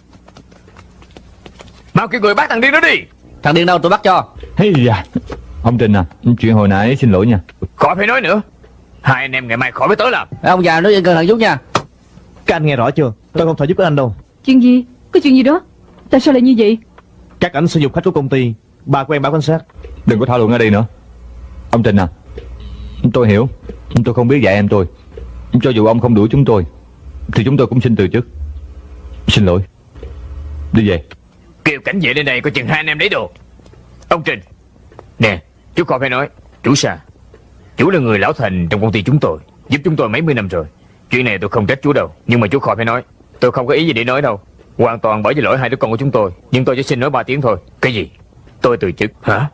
Mau kêu người bắt thằng điên đó đi. Thằng điên đâu tôi bắt cho. Hey da. Ông Trình à Chuyện hồi nãy xin lỗi nha. Khỏi phải nói nữa. Hai anh em ngày mai khỏi phải tới làm. Ông già nói cẩn thận chút nha. Các anh nghe rõ chưa? Tôi không thể giúp các anh đâu. Chuyện gì? Có chuyện gì đó? Tại sao lại như vậy? Các anh sử dụng khách của công ty. Bà quen báo cảnh sát. Đừng có thảo luận ở đây nữa. Ông Trình à Tôi hiểu. Tôi không biết dạy em tôi. Cho dù ông không đuổi chúng tôi Thì chúng tôi cũng xin từ chức. Xin lỗi. Đi về. Kêu cảnh vệ lên đây có chừng hai anh em lấy đồ. Ông Trình. Nè chú khỏi phải nói Chú Sa Chú là người lão thành trong công ty chúng tôi Giúp chúng tôi mấy mươi năm rồi. Chuyện này tôi không trách chú đâu Nhưng mà chú khỏi phải nói Tôi không có ý gì để nói đâu. Hoàn toàn bởi vì lỗi hai đứa con của chúng tôi Nhưng tôi chỉ xin nói ba tiếng thôi. Cái gì? Tôi từ chức. Hả?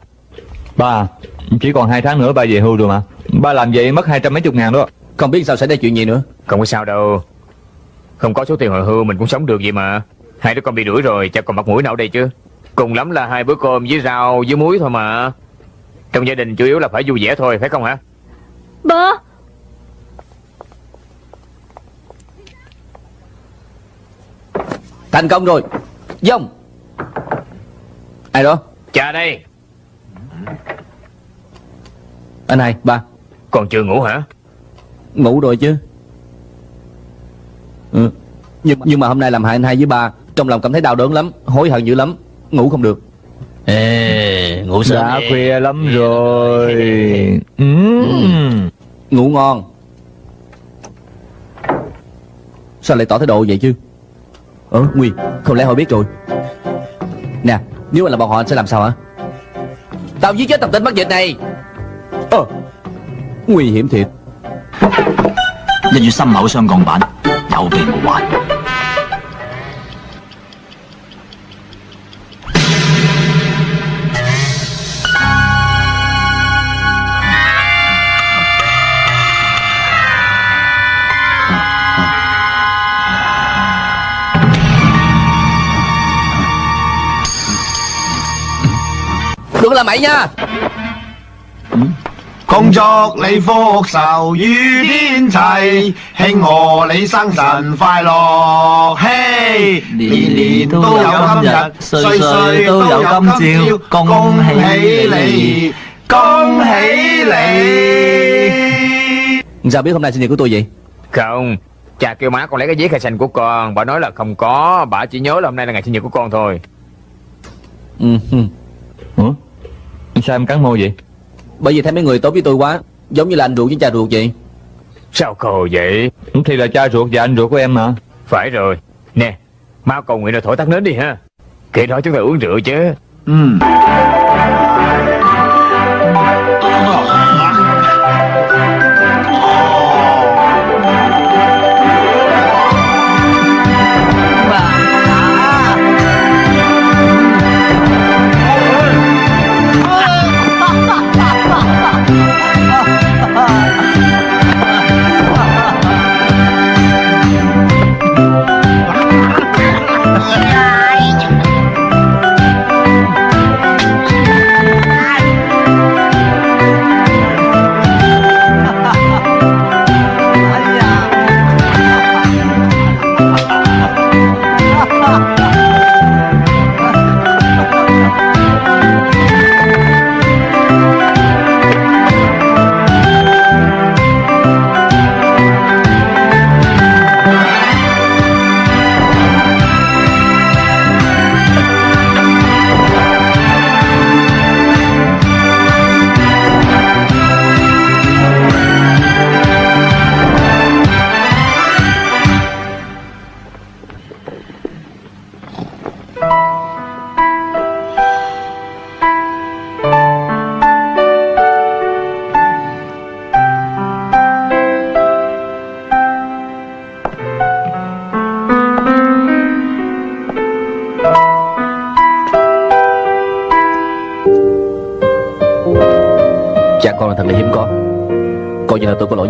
Ba Chỉ còn hai tháng nữa ba về hưu rồi mà. Ba làm vậy mất hai trăm mấy chục ngàn đó. Không biết sao xảy ra chuyện gì nữa. Không có sao đâu Không có số tiền hồi hưu mình cũng sống được vậy mà. Hai đứa con bị đuổi rồi chắc còn mặt mũi nào đây chứ? Cùng lắm là hai bữa cơm với rau với muối thôi mà. Trong gia đình chủ yếu là phải vui vẻ thôi phải không hả? Ba Thành công rồi. Dông. Ai đó? Cha đây. Anh hai ba. Còn chưa ngủ hả? Ngủ rồi chứ ừ. nhưng, nhưng mà hôm nay làm hại anh hai với ba Trong lòng cảm thấy đau đớn lắm Hối hận dữ lắm Ngủ không được. Ê, ngủ sớm Đã đi. khuya lắm rồi. ừ. ừ. Ngủ ngon. Sao lại tỏ thái độ vậy chứ? Ờ, Nguyên, không lẽ họ biết rồi? Nè, nếu mà là bọn họ anh sẽ làm sao hả? Tao giết chết tập tính mắc dịch này. Ờ Nguy hiểm thiệt. Là dù 有备无患。 Đừng có làm mày nha 工作你福寿与天齐，庆贺你生辰快乐，嘿！年年都有今日，岁岁都有今朝，恭喜你，恭喜你！ Sao biết hôm nay sinh nhật của tôi vậy Không Cha kêu má con lấy cái giấy khai sinh của con Bà nói là không có Bà chỉ nhớ là hôm nay là ngày sinh nhật của con thôi ừ. ừ. Ủa? Sao em cắn môi vậy Bởi vì thấy mấy người tốt với tôi quá Giống như là anh ruột với cha ruột vậy. Sao khờ vậy? Thì là cha ruột và anh ruột của em mà. Phải rồi. Nè Mau cầu nguyện rồi thổi tắt nến đi ha. Kể đó chúng ta uống rượu chứ. Ừ.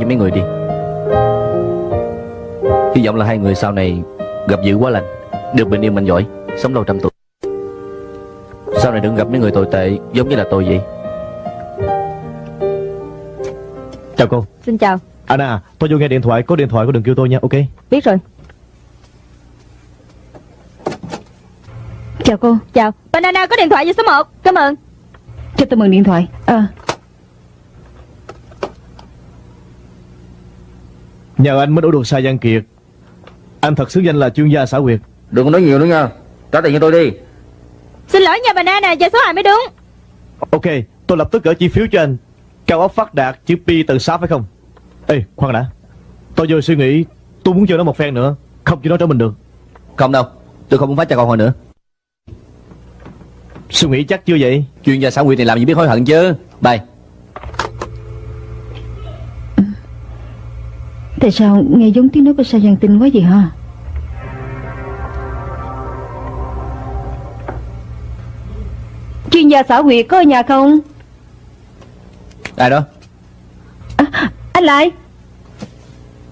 mấy người đi. Hy vọng là hai người sau này gặp dữ quá lành Được bình yên mạnh giỏi Sống lâu trăm tuổi. Sau này đừng gặp mấy người tồi tệ Giống như là tôi vậy. Chào cô. Xin chào. Anna tôi vô nghe điện thoại Có điện thoại có đừng kêu tôi nha ok? Biết rồi. Chào cô. Chào. Banana có điện thoại với số 1 Cảm ơn. Cho tôi mượn điện thoại. À Nhờ anh mới đổ được sai Giang Kiệt. Anh thật xứng danh là chuyên gia xã quyệt Đừng có nói nhiều nữa nha. Trả tiền cho tôi đi. Xin lỗi nha Banana Giờ số 2 mới đúng. Ok tôi lập tức gửi chi phiếu cho anh. Cao ốc phát đạt chữ P tầng 6 phải không? Ê khoan đã. Tôi vừa suy nghĩ Tôi muốn chơi nó một phen nữa. Không chỉ nó trở mình được. Không đâu Tôi không muốn phát cho con hồi nữa. Suy nghĩ chắc chưa vậy? Chuyên gia xã quyệt này làm gì biết hối hận chứ. Bye Tại sao nghe giống tiếng nói của Sa Giang Tinh quá vậy hả? Chuyên gia xã quyệt có ở nhà không? Ai đó? Anh lại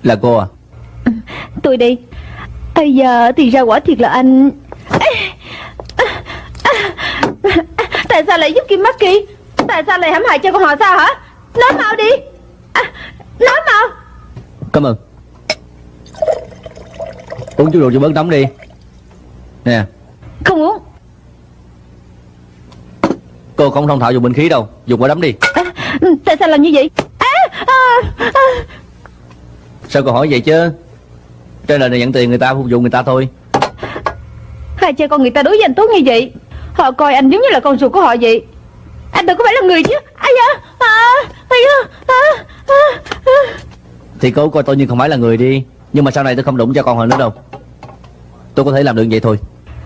Là cô à? Tôi đi Bây giờ thì ra quả thiệt là anh. Tại sao lại giúp Kim Maki Tại sao lại hãm hại cho con họ sao hả? Nói mau đi. À, Nói mau Cảm ơn. Uống chút rượu cho bớt nóng đi. Nè. Không uống. Cô không thông thạo dùng bình khí đâu. Dùng quả đấm đi. Ừ, Tại sao làm như vậy? À, à, à. Sao cô hỏi vậy chứ? Trên đời này nhận tiền người ta phục vụ người ta thôi. Hai cha con người ta đối với anh tốt như vậy Họ coi anh giống như là con ruột của họ vậy. Anh đâu có phải là người chứ. Ai da à, ai da à, à, à. Thì cô coi tôi như không phải là người đi. Nhưng mà sau này tôi không đụng cho con họ nữa đâu. Tôi có thể làm được vậy thôi.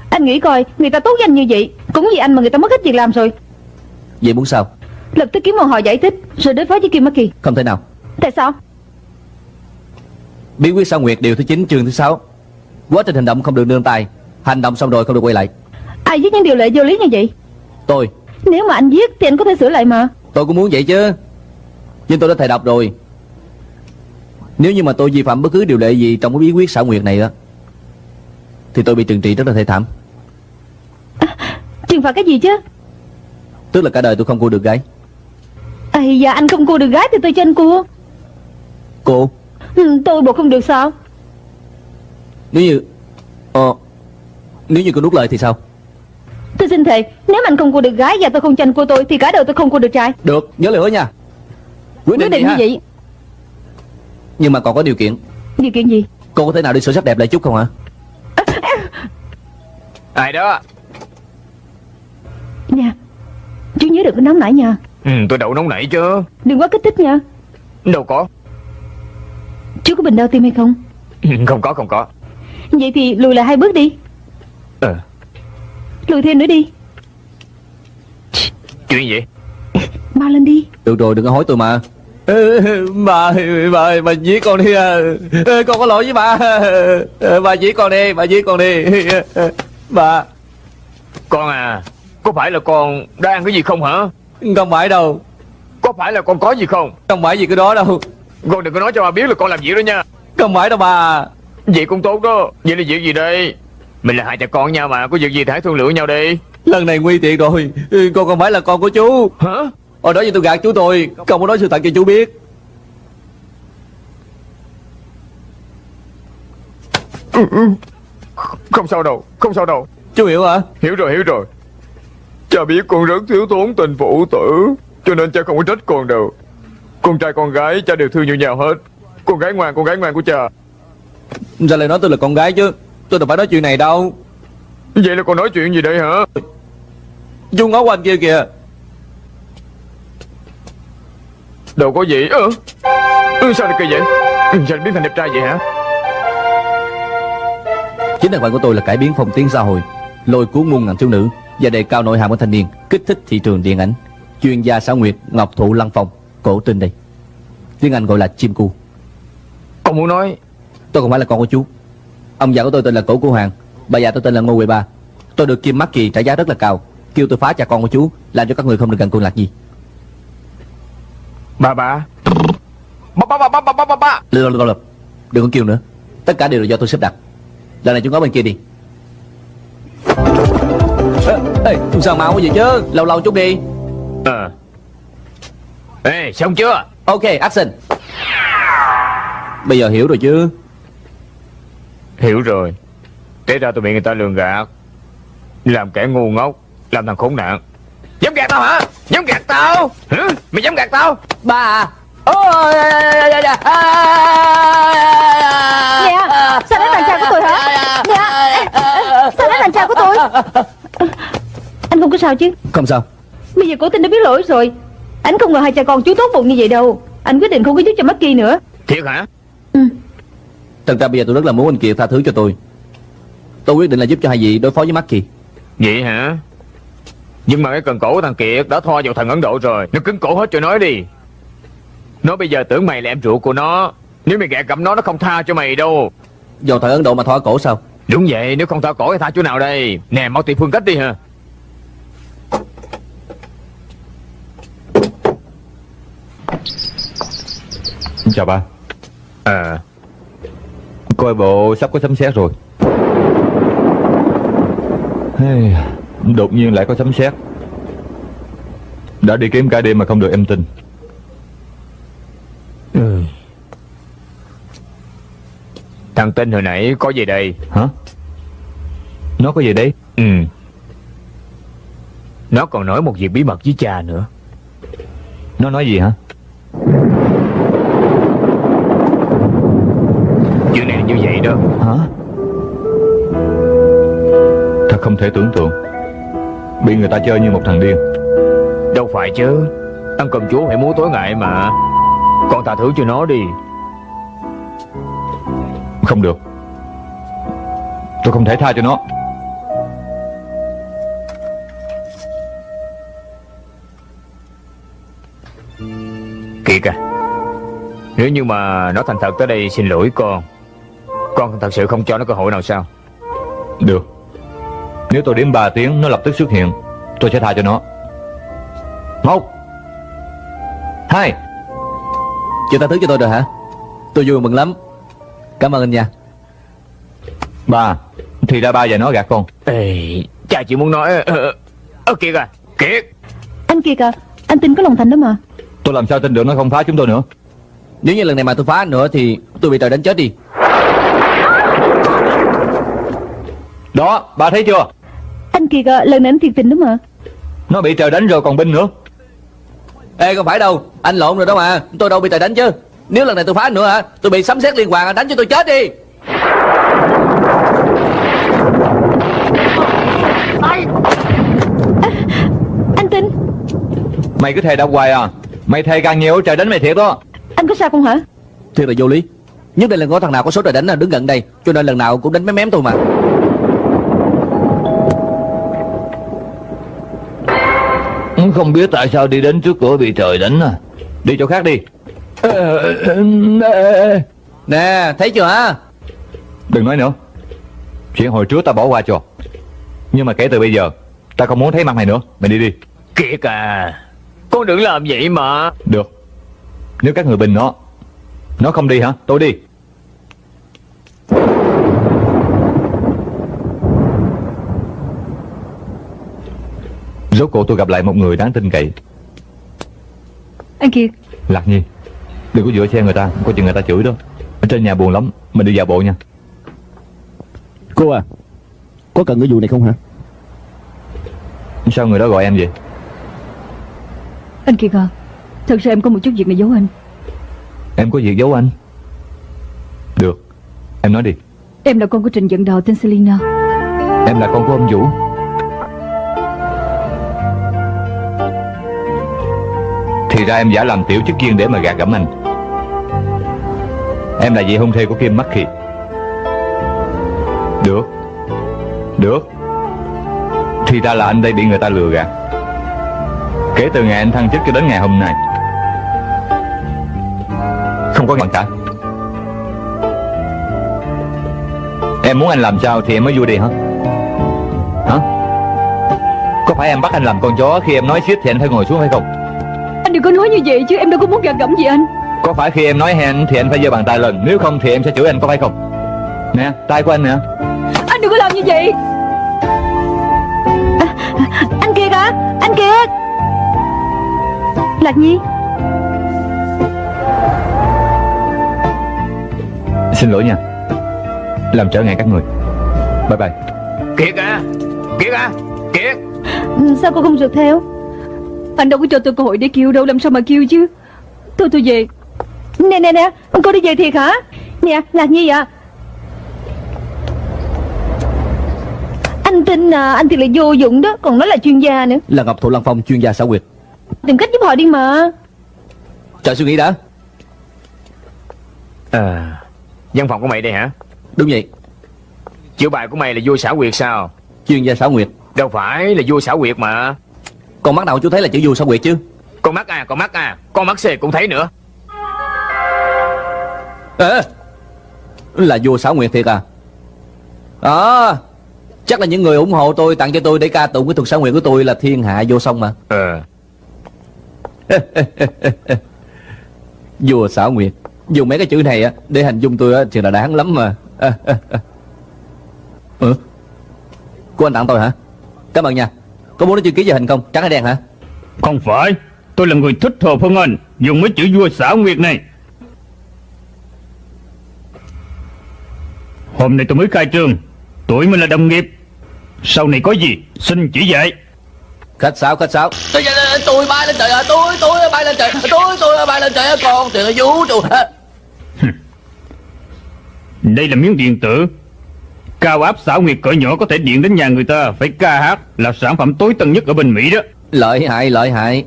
Anh nghĩ coi Người ta tốt với anh như vậy Cũng vì anh mà người ta mất hết việc làm rồi. Vậy muốn sao? Lập tức kiếm một họ giải thích Rồi đối phó với Kim Maki Không thể nào. Tại sao? Bí quyết sao nguyệt điều thứ 9 chương thứ 6 Quá trình hành động không được nương tay. Hành động xong rồi không được quay lại. Ai viết những điều lệ vô lý như vậy? Tôi. Nếu mà anh viết thì anh có thể sửa lại mà. Tôi cũng muốn vậy chứ. Nhưng tôi đã thầy đọc rồi Nếu như mà tôi vi phạm bất cứ điều lệ gì Trong cái bí quyết xảo nguyệt này á Thì tôi bị trừng trị rất là thê thảm. Trừng phạt cái gì chứ? Tức là cả đời tôi không cua được gái. Ây da anh không cua được gái thì tôi cho anh cua. Cô? Ừ, Tôi bộ không được sao? Nếu như Ờ Nếu như cô nuốt lời thì sao? Tôi xin thề Nếu mà anh không cua được gái và tôi không cho anh cua tôi Thì cả đời tôi không cua được trai. Được nhớ lời hứa nha. Quyết định, Quyết định như vậy Nhưng mà còn có điều kiện. Điều kiện gì? Cô có thể nào đi sửa sắc đẹp lại chút không hả? Ai đó? Nha Chú nhớ đừng có nóng nảy nha ừ, Tôi đậu nóng nảy chứ. Đừng quá kích thích nha Đâu có. Chú có bình đau tim hay không? Ừ, Không có không có. Vậy thì lùi lại hai bước đi. Ờ Lùi thêm nữa đi. Chuyện gì? Mau lên đi. Được rồi đừng có hối tôi mà Bà, bà, bà giết con đi à. Con có lỗi với bà. Bà giết con đi, bà giết con đi. Bà. Con à Có phải là con đang ăn cái gì không hả? Không phải đâu. Có phải là con có gì không? Không phải gì cái đó đâu. Con đừng có nói cho bà biết là con làm gì đó nha. Không phải đâu bà. Vậy cũng tốt đó. Vậy là việc gì đây? Mình là hai cha con nhau mà. Có việc gì thì hãy thương lượng nhau đi. Lần này nguy tiện rồi. Con không phải là con của chú. Hả Hồi đó giờ tôi gạt chú tôi Không có nói sự thật cho chú biết. Không sao đâu Không sao đâu. Chú hiểu hả? Hiểu rồi hiểu rồi. Cha biết con rất thiếu thốn tình phụ tử Cho nên cha không có trách con đâu. Con trai con gái cha đều thương như nhau hết. Con gái ngoan con gái ngoan của cha. Sao lại nói tôi là con gái chứ Tôi đâu phải nói chuyện này đâu. Vậy là con nói chuyện gì đây hả? Chú ngó qua anh kia kìa Đâu có gì ơ ừ, Sao lại kỳ vậy? Ừ, Sao lại biến thành đẹp trai vậy hả? Chính thân phận của tôi là cải biến phong tiến xã hội Lôi cuốn muôn ngàn thiếu nữ Và đề cao nội hàm của thanh niên Kích thích thị trường điện ảnh. Chuyên gia xã nguyệt Ngọc Thụ Lăng Phong Cổ tinh đây. Tiếng Anh gọi là chim cu. Con muốn nói. Tôi không phải là con của chú. Ông già của tôi tên là Cổ Cô Hoàng Bà già tôi tên là Ngô Huệ Ba. Tôi được Kim Mắc Kỳ trả giá rất là cao Kêu tôi phá cha con của chú Làm cho các người không được gần con lạc gì Bà bà. Ba ba ba ba ba ba ba ba Lừa lừa lừa Đừng có kêu nữa. Tất cả đều là do tôi xếp đặt. Lần này chú ngó bên kia đi. Ê, sao mau vậy chứ? Lâu lâu chút đi. Ờ. Ê xong chưa? Ok action Bây giờ hiểu rồi chứ. Hiểu rồi. Thế ra tụi bị người ta lường gạt. Làm kẻ ngu ngốc Làm thằng khốn nạn Dám gạt tao hả Dám gạt tao hả? Mày dám gạt tao bà. à Nè Sao đánh bạn trai của tôi hả Nè Sao đánh bạn trai của tôi Anh không có sao chứ Không sao Bây giờ cổ tình đã biết lỗi rồi Anh không ngờ hai cha con chú tốt bụng như vậy đâu Anh quyết định không có giúp cho Maki nữa Thiệt hả Thật ra bây giờ tôi rất là muốn anh Kiệt tha thứ cho tôi Tôi quyết định là giúp cho hai vị đối phó với Maki Vậy hả nhưng mà cái cần cổ của thằng Kiệt đã thoa vào thằng Ấn Độ rồi. Nó cứng cổ hết cho nói đi. Nó bây giờ tưởng mày là em ruột của nó. Nếu mày gạt gẫm nó nó không tha cho mày đâu. Do thằng Ấn Độ mà thoa cổ sao? Đúng vậy nếu không tha cổ thì tha chỗ nào đây? Nè mau tìm phương cách đi hả? Chào ba À Coi bộ sắp có sấm sét rồi. Hey, Đột nhiên lại có sấm sét. Đã đi kiếm cả đêm mà không được em tin. Ừ. Thằng Tinh hồi nãy có gì đây? Hả? Nó có gì đấy? Ừ. Nó còn nói một việc bí mật với cha nữa. Nó nói gì hả? Chuyện này như vậy đó. Hả? Thật không thể tưởng tượng Bị người ta chơi như một thằng điên. Đâu phải chứ. Ăn cầm chúa phải múa tối ngày mà. Con tha thứ cho nó đi. Không được. Tôi không thể tha cho nó. Kiệt à Nếu như mà nó thành thật tới đây xin lỗi con Con thật sự không cho nó cơ hội nào sao? Được Nếu tôi đếm 3 tiếng nó lập tức xuất hiện. Tôi sẽ tha cho nó. Một Hai. Chịu tha thứ cho tôi rồi hả? Tôi vui mừng lắm. Cảm ơn anh nha. Ba Thì ra ba và nó gạt con. Ê, Cha chỉ muốn nói Ơ ờ, Kiệt à Kiệt. Anh Kiệt à Anh tin có lòng thành đó mà. Tôi làm sao tin được nó không phá chúng tôi nữa? Nếu như lần này mà tôi phá nữa Thì tôi bị trời đánh chết đi. Đó ba thấy chưa Kiệt à lần này anh thiệt tình đó mà Nó bị trời đánh rồi còn binh nữa. Ê không phải đâu Anh lộn rồi đó mà Tôi đâu bị trời đánh chứ. Nếu lần này tôi phá anh nữa hả Tôi bị sấm sét liên hoàn anh đánh cho tôi chết đi. Anh tin Mày cứ thề đau hoài à Mày thề càng nhiều trời đánh mày thiệt đó. Anh có sao không hả? Thiệt là vô lý Nhất định là có thằng nào có số trời đánh là đứng gần đây Cho nên lần nào cũng đánh mém mém tôi mà Không biết tại sao đi đến trước cửa bị trời đánh à. Đi chỗ khác đi. Nè thấy chưa? Hả Đừng nói nữa. Chuyện hồi trước ta bỏ qua cho. Nhưng mà kể từ bây giờ Ta không muốn thấy mặt mày nữa. Mày đi đi. Kiệt à Con đừng làm vậy mà. Được. Nếu các người bình nó Nó không đi hả? Tôi đi Rốt cuộc tôi gặp lại một người đáng tin cậy. Anh Kiệt. Lạc Nhi Đừng có dựa xe người ta Có chừng người ta chửi đó. Ở trên nhà buồn lắm Mình đi dạo bộ nha. Cô à Có cần cái vụ này không hả? Sao người đó gọi em vậy? Anh Kiệt à Thật ra em có một chút việc này giấu anh. Em có việc giấu anh? Được Em nói đi. Em là con của Trình Dẫn Đào tên Selina. Em là con của ông Vũ Thì ra em giả làm tiểu chức viên để mà gạt gẫm anh. Em là vị hôn thê của Kim Mắc Được. Được. Thì ra là anh đây bị người ta lừa gạt. Kể từ ngày anh thăng chức cho đến ngày hôm nay. Không có hoàn cả Em muốn anh làm sao thì em mới vui đi hả? Hả? Có phải em bắt anh làm con chó Khi em nói shit thì anh phải ngồi xuống hay không? Đừng có nói như vậy chứ em đâu có muốn gạt gẫm gì anh. Có phải khi em nói hẹn thì anh phải giơ bàn tay lên? Nếu không thì em sẽ chửi anh có phải không? Nè tay của anh nè. Anh đừng có làm như vậy. Anh Kiệt à Anh Kiệt Lạc Nhi. Xin lỗi nha. Làm trở ngại các người. Bye bye. Kiệt à Kiệt à Kiệt. Ừ, Sao cô không rượt theo Anh đâu có cho tôi cơ hội để kêu đâu Làm sao mà kêu chứ? Thôi tôi về. Nè nè nè Cô đi về thiệt hả? Nè Lạc Nhi à Anh tin à, anh thì là vô dụng đó Còn nói là chuyên gia nữa. Là Ngọc Thụ Lăng Phong chuyên gia xảo quyệt. Tìm cách giúp họ đi mà. Chờ suy nghĩ đã. À Văn phòng của mày đây hả? Đúng vậy. Chữ bài của mày là vua xảo quyệt sao? Chuyên gia xảo quyệt. Đâu phải là vua xảo quyệt mà Con mắt nào chú thấy là chữ vua xảo quyệt chứ? Con mắt à con mắt à. Con mắt xề cũng thấy nữa. Ê Là vua xảo nguyệt thiệt à? À Chắc là những người ủng hộ tôi tặng cho tôi để ca tụng cái thuật xảo nguyệt của tôi là thiên hạ vô song mà. Ờ. Vua xảo nguyệt. Dùng mấy cái chữ này á để hình dung tôi á thì là đáng lắm mà. Ừ? Cô anh tặng tôi hả? Cảm ơn nha Có muốn nói chữ ký về hình không? Trắng hay đen hả? Không phải. Tôi là người thích hợp hơn anh. Dùng mấy chữ vua xảo nguyệt này. Hôm nay tôi mới khai trương. Tuổi mình là đồng nghiệp. Sau này có gì Xin chỉ dạy. Khách sáo khách sáo. Tôi, tôi bay lên trời Tôi tôi bay lên trời. Tôi tôi bay lên trời Con là vũ trụ Đây là miếng điện tử Cao áp xảo nguyệt cỡ nhỏ có thể điện đến nhà người ta Phải ca hát Là sản phẩm tối tân nhất ở bên Mỹ đó. Lợi hại lợi hại.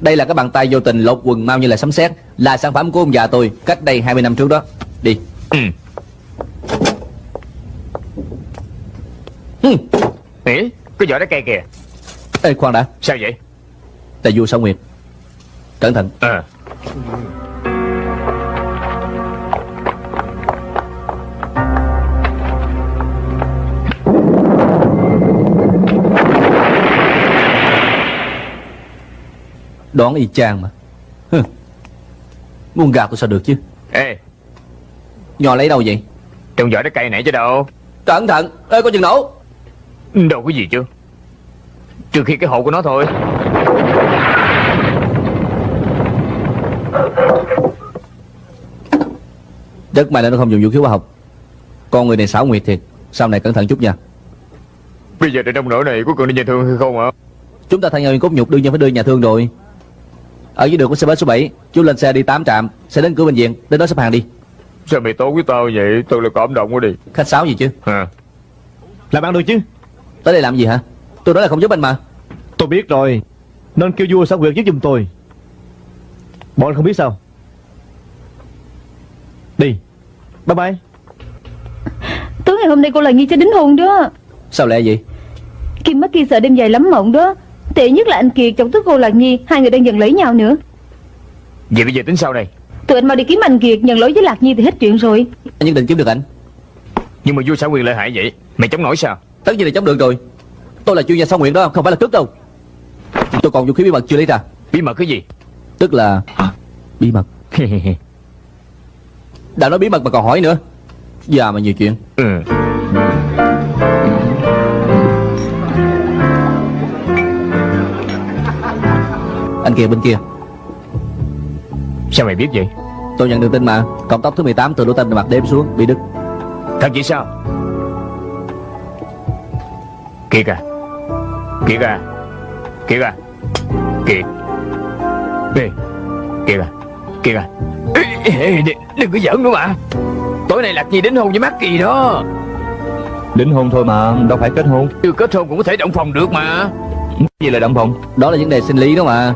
Đây là cái bàn tay vô tình lột quần mau như là sấm sét. Là sản phẩm của ông già tôi Cách đây 20 năm trước đó. Đi. Ừ. Ừ. Ê Cái vỏ đá cây kìa. Ê khoan đã. Sao vậy? Là vua sao nguyệt. Cẩn thận. Ờ Đoán y chang mà. Hừ. Muốn gạt tôi sao được chứ? Ê. Nhò lấy đâu vậy? Trong vỏ đá cây nãy chứ đâu. Cẩn thận Ê có chừng nổ. Đâu có gì chứ? Trừ khi cái hộp của nó thôi Rất may là nó không dùng vũ khí hóa học. Con người này xảo nguyệt thiệt. Sau này cẩn thận chút nha. Bây giờ tại trong nỗi này có cần đi nhà thương hay không hả Chúng ta thay nhau cốt nhục đương nhiên phải đưa nhà thương rồi. Ở dưới đường của xe bus số 7 Chú lên xe đi 8 trạm Sẽ đến cửa bệnh viện Đến đó xếp hàng đi. Sao mày tốt với tao vậy? Tôi là cảm động quá đi. Khách sáo gì chứ? À. Làm ăn được chứ? Tới đây làm gì hả? Tôi nói là không giúp anh mà. Tôi biết rồi. Nên kêu vua xảo quyệt giúp giùm tôi. Bọn anh không biết sao. Đi Bye bye. Tối ngày hôm nay cô là nghi cho đính hôn đó. Sao lẽ vậy? Kim mắt kia sợ đêm dài lắm mộng đó. Tệ nhất là anh Kiệt chọc tức cô Lạc Nhi Hai người đang dần lấy nhau nữa. Vậy bây giờ tính sau đây. Tụi anh mau đi kiếm anh Kiệt nhận lỗi với Lạc Nhi thì hết chuyện rồi. Anh nhất định kiếm được ảnh Nhưng mà vua xảo quyền lợi hại vậy Mày chống nổi sao? Tất nhiên là chống được rồi. Tôi là chuyên gia sao nguyện đó Không phải là cướp đâu. Tôi còn vũ khí bí mật chưa lấy ra. Bí mật cái gì? Tức là Bí mật Đã nói bí mật mà còn hỏi nữa. Già mà nhiều chuyện. Ừ. Anh kia bên kia. Sao mày biết vậy? Tôi nhận được tin mà. Cộng tốc thứ 18 từ lỗ tên mặt đếm xuống Bị đứt. Thật vậy sao? Kiệt à. Kiệt à. Kiệt à. Kiệt. Ê Kiệt à. Kiệt à ê, đừng, đừng có giỡn nữa mà. Tối nay Lạc Nhi đến hôn với Mắc Kỳ đó. Đính hôn thôi mà Đâu phải kết hôn. Chưa kết hôn cũng có thể động phòng được mà. Gì là động phòng? Đó là vấn đề sinh lý đó mà.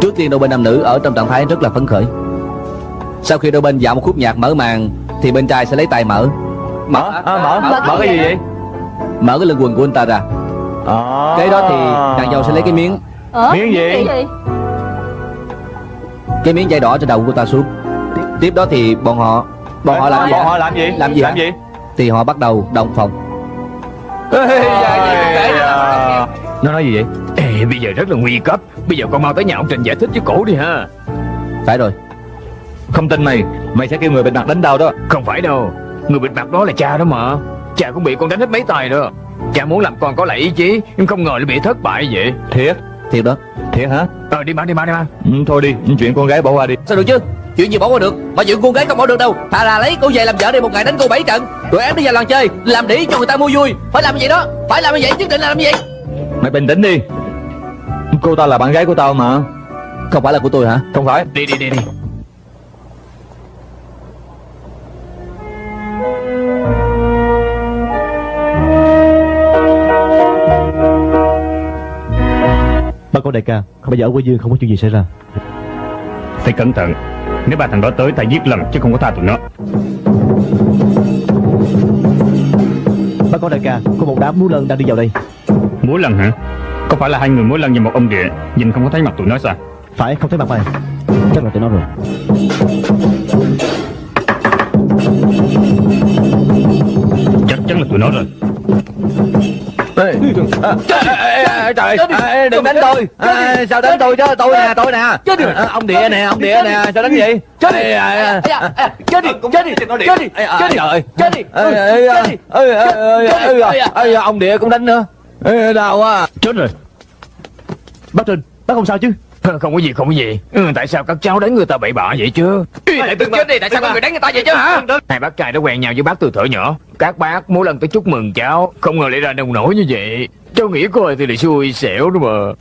Trước tiên đôi bên nam nữ ở trong trạng thái rất là phấn khởi. Sau khi đôi bên dạo một khúc nhạc mở màn Thì bên trai sẽ lấy tay mở. Mở, à, mở, mở, mở cái gì vậy? Mở cái lưng quần của anh ta ra. À. Cái đó thì nàng dâu sẽ lấy cái miếng. Miếng gì? Cái miếng dây đỏ trên đầu của ta xuống. Tiếp đó thì bọn họ Bọn họ làm gì? Bọn hả? họ làm gì? Làm gì Làm hả? gì? Thì họ bắt đầu động phòng. Nó nói gì vậy? Ê, bây giờ rất là nguy cấp. Bây giờ con mau tới nhà ông Trình giải thích với cổ đi ha. Phải rồi. Không tin mày. Mày sẽ kêu người bịt mặt đánh tao đó. Không phải đâu. Người bịt mặt đó là cha đó mà. Cha cũng bị con đánh hết mấy tay đó. Cha muốn làm con có lại ý chí Nhưng không ngờ lại bị thất bại vậy. Thiệt Thiệt đó. Thiệt hả? Ờ đi mà đi mà đi mà. Ừ, Thôi đi Chuyện con gái bỏ qua đi. Sao được chứ? Chuyện gì bỏ qua được? Mà chuyện con gái không bỏ được đâu. Thà là lấy cô về làm vợ đi một ngày đánh cô bảy trận. Rồi em đi vào làng chơi Làm đĩ cho người ta mua vui. Phải làm như vậy đó. Phải làm như vậy nhất định là làm như vậy. Mày bình tĩnh đi. Cô ta là bạn gái của tao mà. Không phải là của tôi hả? Không phải. Đi đi đi đi Ba con đại ca Bây giờ ở quê dương không có chuyện gì xảy ra. Phải cẩn thận. Nếu ba thằng đó tới ta giết lần chứ không có tha tụi nó. Ba con đại ca Có một đám múa lân đang đi vào đây. Múa lần hả? Có phải là hai người múa lần và một ông địa? Nhìn không có thấy mặt tụi nó sao? Phải không thấy mặt mày Chắc là tụi nó rồi. Chắc chắn là tụi nó rồi Ê, à, ê, Trời ê, đừng đánh tôi à, Sao đánh tôi chứ Tôi nè tôi nè à, Ông địa nè ông địa nè Sao đánh gì Chết đi. À, à, Chết đi Chết đi Chết đi à, Chết đi trời Chết đi ê, Ông địa cũng đánh nữa Ê, Đau quá Chết rồi Bác Trình Bác không sao chứ Không có gì không có gì. Ừ, Tại sao các cháu đánh người ta bậy bạ vậy chứ? Lại tự chết đi Tại sao có người đánh người ta vậy chứ hả? Hai bác trai đã quen nhau với bác từ thuở nhỏ. Các bác mỗi lần tới chúc mừng cháu Không ngờ lại ra nông nổi như vậy. Cháu nghĩ coi thì là xui xẻo đó mà.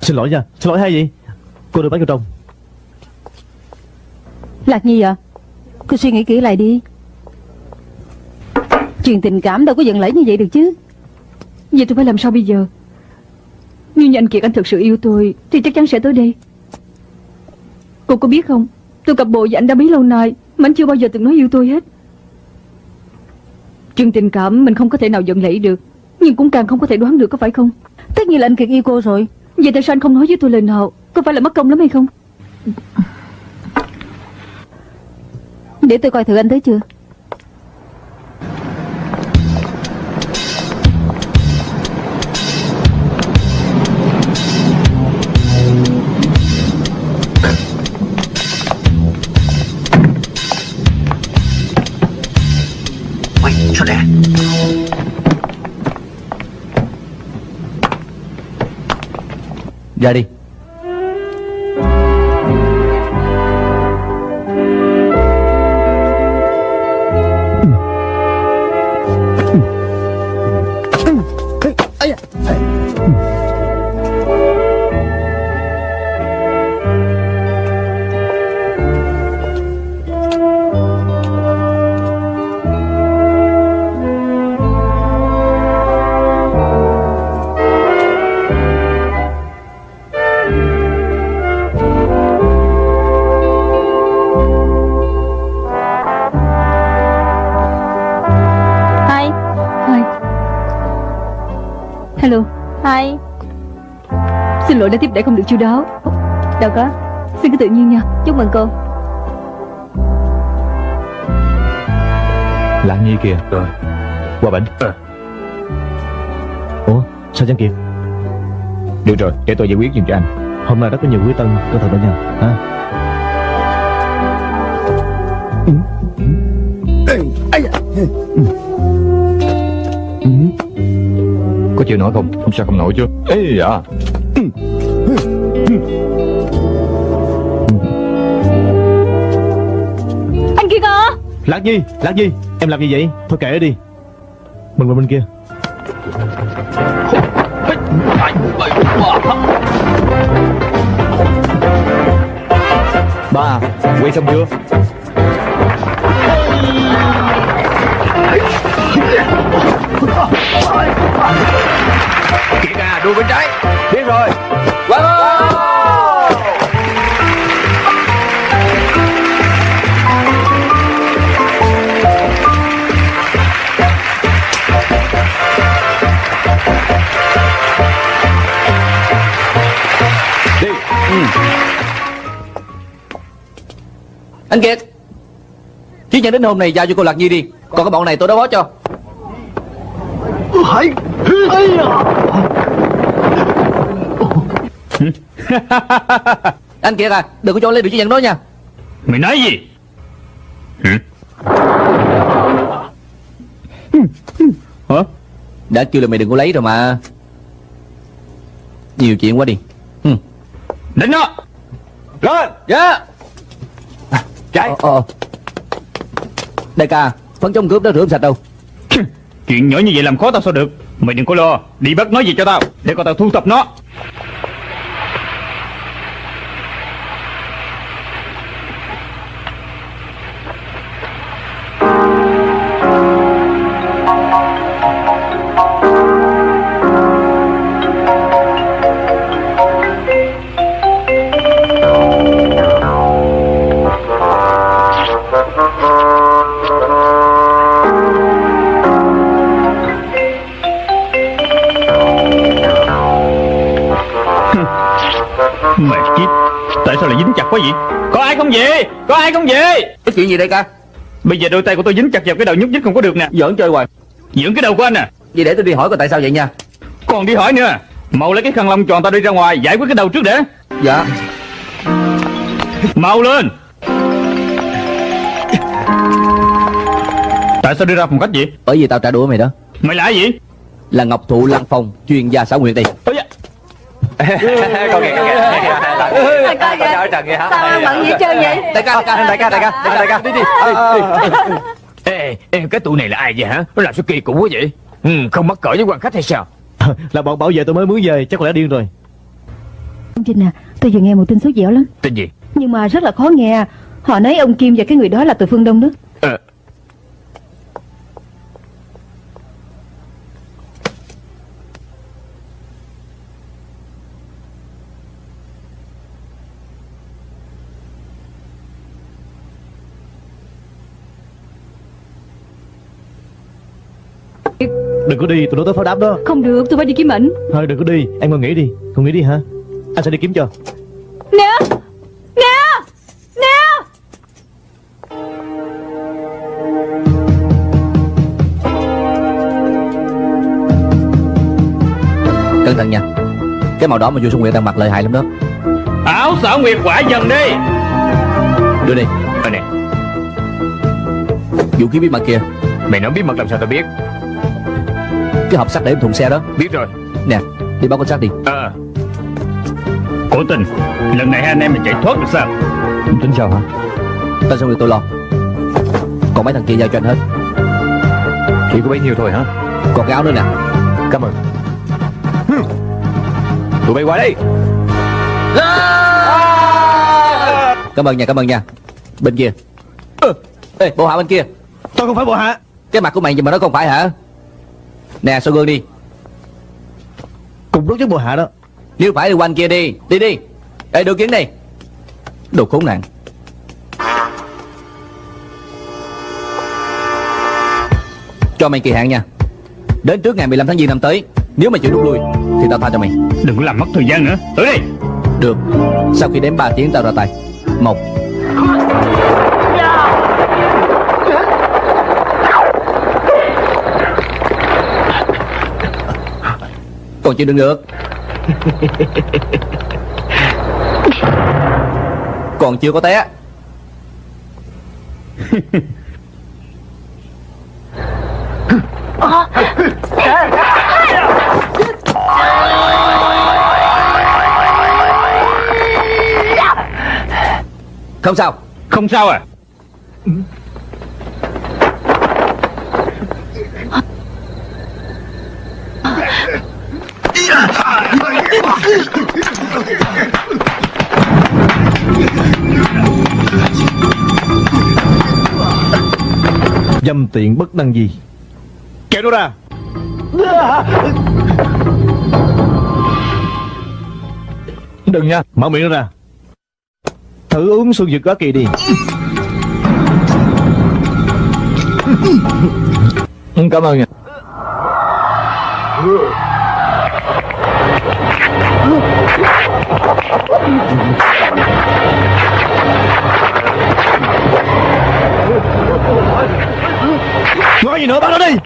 Xin lỗi nha Xin lỗi hay gì? Cô đưa bác vô trong. Lạc Nhi à Cô suy nghĩ kỹ lại đi. Chuyện tình cảm đâu có giận lẫy như vậy được chứ. Vậy tôi phải làm sao bây giờ Nếu như anh Kiệt anh thực sự yêu tôi Thì chắc chắn sẽ tới đây. Cô có biết không Tôi cặp bộ với anh đã bấy lâu nay Mà anh chưa bao giờ từng nói yêu tôi hết. Chuyện tình cảm mình không có thể nào giận lẫy được Nhưng cũng càng không có thể đoán được có phải không? Tất nhiên là anh Kiệt yêu cô rồi. Vậy tại sao anh không nói với tôi lời nào? Có phải là mất công lắm hay không? Để tôi coi thử anh tới chưa！Ra đã tiếp đãi không được chu đáo. Đâu có Xin cứ tự nhiên nha. Chúc mừng cô. Lạc Nhi kìa. Rồi. Qua bệnh Ủa sao Giang Kiệt Được rồi để tôi giải quyết giùm cho anh. Hôm nay rất có nhiều quý tân Cẩn thận đó nha. Ha? Có chịu nổi không? Không sao không nổi chứ. Ê dạ Anh Kiệt à Lạc Nhi Lạc Nhi Em làm gì vậy? Thôi kệ đi. Mình qua bên kia. Ba Quay xong chưa Anh Kiệt. Chiếc nhẫn đến hôm này giao cho cô Lạc Nhi đi. Còn cái bọn này tôi đã bó cho. Anh Kiệt à Đừng có cho lấy được chiếc nhẫn đó nha. Mày nói gì? Hả Hả? Đã kêu là mày đừng có lấy rồi mà. Nhiều chuyện quá đi. Ừ. Đánh nó Lên. Dạ Chạy ờ, ờ. Đại ca Phấn chống cướp đó rửa sạch đâu. Chuyện nhỏ như vậy làm khó tao sao được. Mày đừng có lo. Đi bắt nói gì cho tao Để con tao thu thập nó quá vậy Có ai không về Có ai không về Có chuyện gì đây ca? Bây giờ đôi tay của tôi dính chặt vào cái đầu nhúc nhích không có được nè. Giỡn chơi hoài. Dưỡng cái đầu của anh à? Vậy để tôi đi hỏi coi tại sao vậy nha. Còn đi hỏi nữa. Mau lấy cái khăn lông tròn tao đi ra ngoài Giải quyết cái đầu trước để. Dạ. Mau lên. Tại sao đi ra phòng khách vậy? Bởi vì tao trả đũa mày đó. Mày là ai vậy? Là Ngọc Thụ Lăng Phong Chuyên gia xã nguyện da. Con kìa, con kìa Coi kìa ở trần kìa hả? Sao bận vậy chơi vậy? Đại ca, đại ca, Đại ca, đại ca, đại ca Đi đi Ê, ê, cái tụi này là ai vậy hả? Nó làm sao kỳ cục quá vậy? Ừ, không mắc cỡ với quan khách hay sao? Là bọn bảo vệ tôi mới mướn về Chắc có lẽ điên rồi. Ông Trinh à Tôi vừa nghe một tin số dẻo lắm. Tên gì? Nhưng mà rất là khó nghe. Họ nói ông Kim và cái người đó là từ phương Đông đó Đừng có đi tôi nói tới pháo đáp đó. Không được tôi phải đi kiếm ảnh. Thôi đừng có đi. Em ngồi nghỉ đi. Không nghỉ đi hả? Anh sẽ đi kiếm cho. Nè Nè Nè. Cẩn thận nha. Cái màu đỏ mà vua Xuân Nguyệt đang mặc lợi hại lắm đó. Áo xảo nguyệt quả dần đi. Đưa đi. Ờ nè, Vũ khí bí mật kia. Mày nói bí mật làm sao tao biết? Cái hộp sắt để trong thùng xe đó. Biết rồi. Nè Đi báo cảnh sát đi. Ờ, Cố tình. Lần này hai anh em mình chạy thoát được sao? Tính sao hả? Tên Xuân Nguyệt tôi lo. Còn mấy thằng kia giao cho anh hết. Chỉ có bấy nhiêu thôi hả? Còn cái áo nữa nè. Cảm ơn. Tụi bay qua đây. Cảm ơn nha cảm ơn nha. Bên kia. Ừ. Ê bộ hạ bên kia. Tôi không phải bộ hạ. Cái mặt của mày nhưng mà nó không phải hả Nè soi gương đi. Cùng lúc với bộ hạ đó. Nếu phải thì quanh kia đi. Đi đi. Ê đưa kiến đi. Đồ khốn nạn. Cho mày kỳ hạn nha. Đến trước ngày 15 tháng giêng năm tới Nếu mày chịu rút lui Thì tao tha cho mày. Đừng có làm mất thời gian nữa. Tới đây Được. Sau khi đếm 3 tiếng tao ra tay. Một Còn chưa đừng được. Còn chưa có té. Không sao. Không sao à Dâm tiện bất đăng gì? Kéo nó ra. Đừng nha. Mở miệng nó ra. Thử uống xuân dược quá kỳ đi. Cảm ơn nha Nói gì nữa bắt nó đi.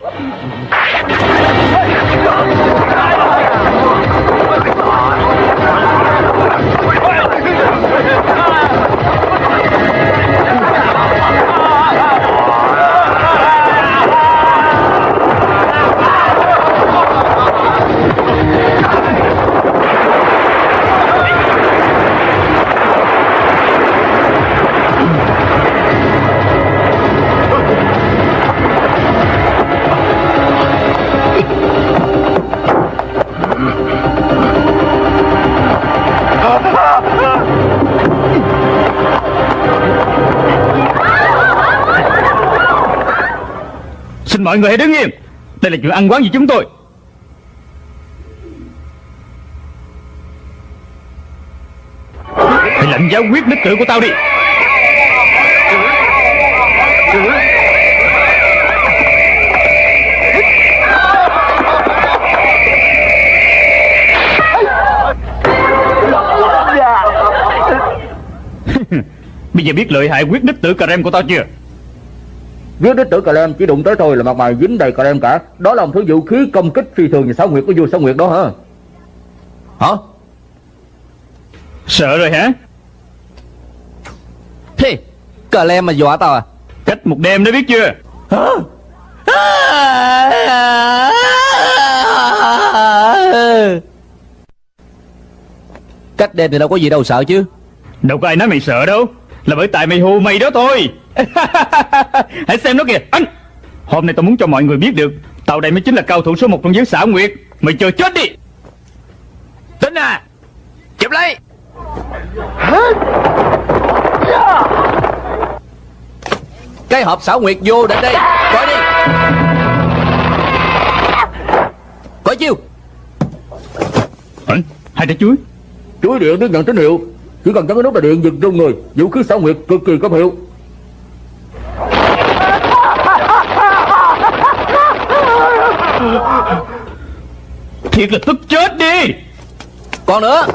Xin mọi người hãy đứng im. Đây là chuyện ăn quán gì chúng tôi. Hãy lệnh giáo quyết đích tử của tao đi. Bây giờ biết lợi hại quyết đích tử cà rem của tao chưa? Viết đích tử cà lem chỉ đụng tới thôi là mặt mày dính đầy cà lem cả. Đó là một thứ vũ khí công kích phi thường và sáu nguyệt của vua sáu nguyệt đó hả? Hả? Sợ rồi hả? Thế Cà lem mà dọa tao à? Cách một đêm đó biết chưa? Cách đêm thì đâu có gì đâu sợ chứ. Đâu có ai nói mày sợ đâu là bởi tại mày hù mày đó thôi. Hãy xem nó kìa. Anh! Hôm nay tao muốn cho mọi người biết được, tàu đây mới chính là cao thủ số một trong giới xảo nguyệt. Mày chờ chết đi. Tính à Chụp lấy. Cái hộp xảo nguyệt vô đến đây. Coi đi. Coi chiêu. Anh, Hai trái chuối. Chuối điện đứng nhận tín hiệu. Chỉ cần nhấn cái nút là điện giật trong người Vũ khí xảo nguyệt cực kỳ có hiệu. Thiệt là tức chết đi. Còn nữa.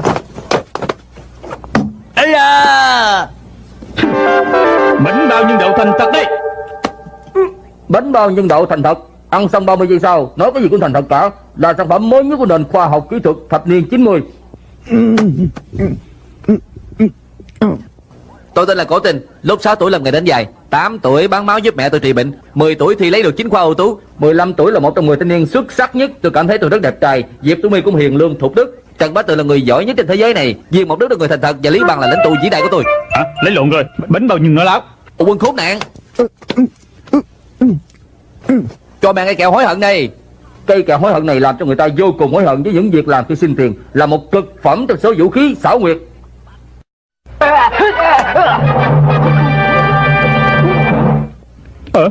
Ây da Bánh bao nhân đậu thành thật đi Bánh bao nhân đậu thành thật. Ăn xong 30 giây sau Nói cái gì cũng thành thật cả. Là sản phẩm mới nhất của nền khoa học kỹ thuật thập niên 90 Tôi tên là Cổ Tình Lúc 6 tuổi làm nghề đánh dài 8 tuổi bán máu giúp mẹ tôi trị bệnh. 10 tuổi thì lấy được chính khoa ưu tú. 15 tuổi là một trong 10 thanh niên xuất sắc nhất. Tôi cảm thấy tôi rất đẹp trai. Diệp Tú My cũng hiền lương thục đức. Trần Bá Tự là người giỏi nhất trên thế giới này. Viên một đức là người thành thật Và Lý Bằng là lãnh tụ vĩ đại của tôi. Hả? Lấy lộn rồi. Bánh bao nó láo? Ủa, Quân khốn nạn. Cho mang cái kẹo hối hận đây Cây kẹo hối hận này làm cho người ta vô cùng hối hận với những việc làm khi xin tiền. Là một cực phẩm trong số vũ khí xảo nguyệt Ờ?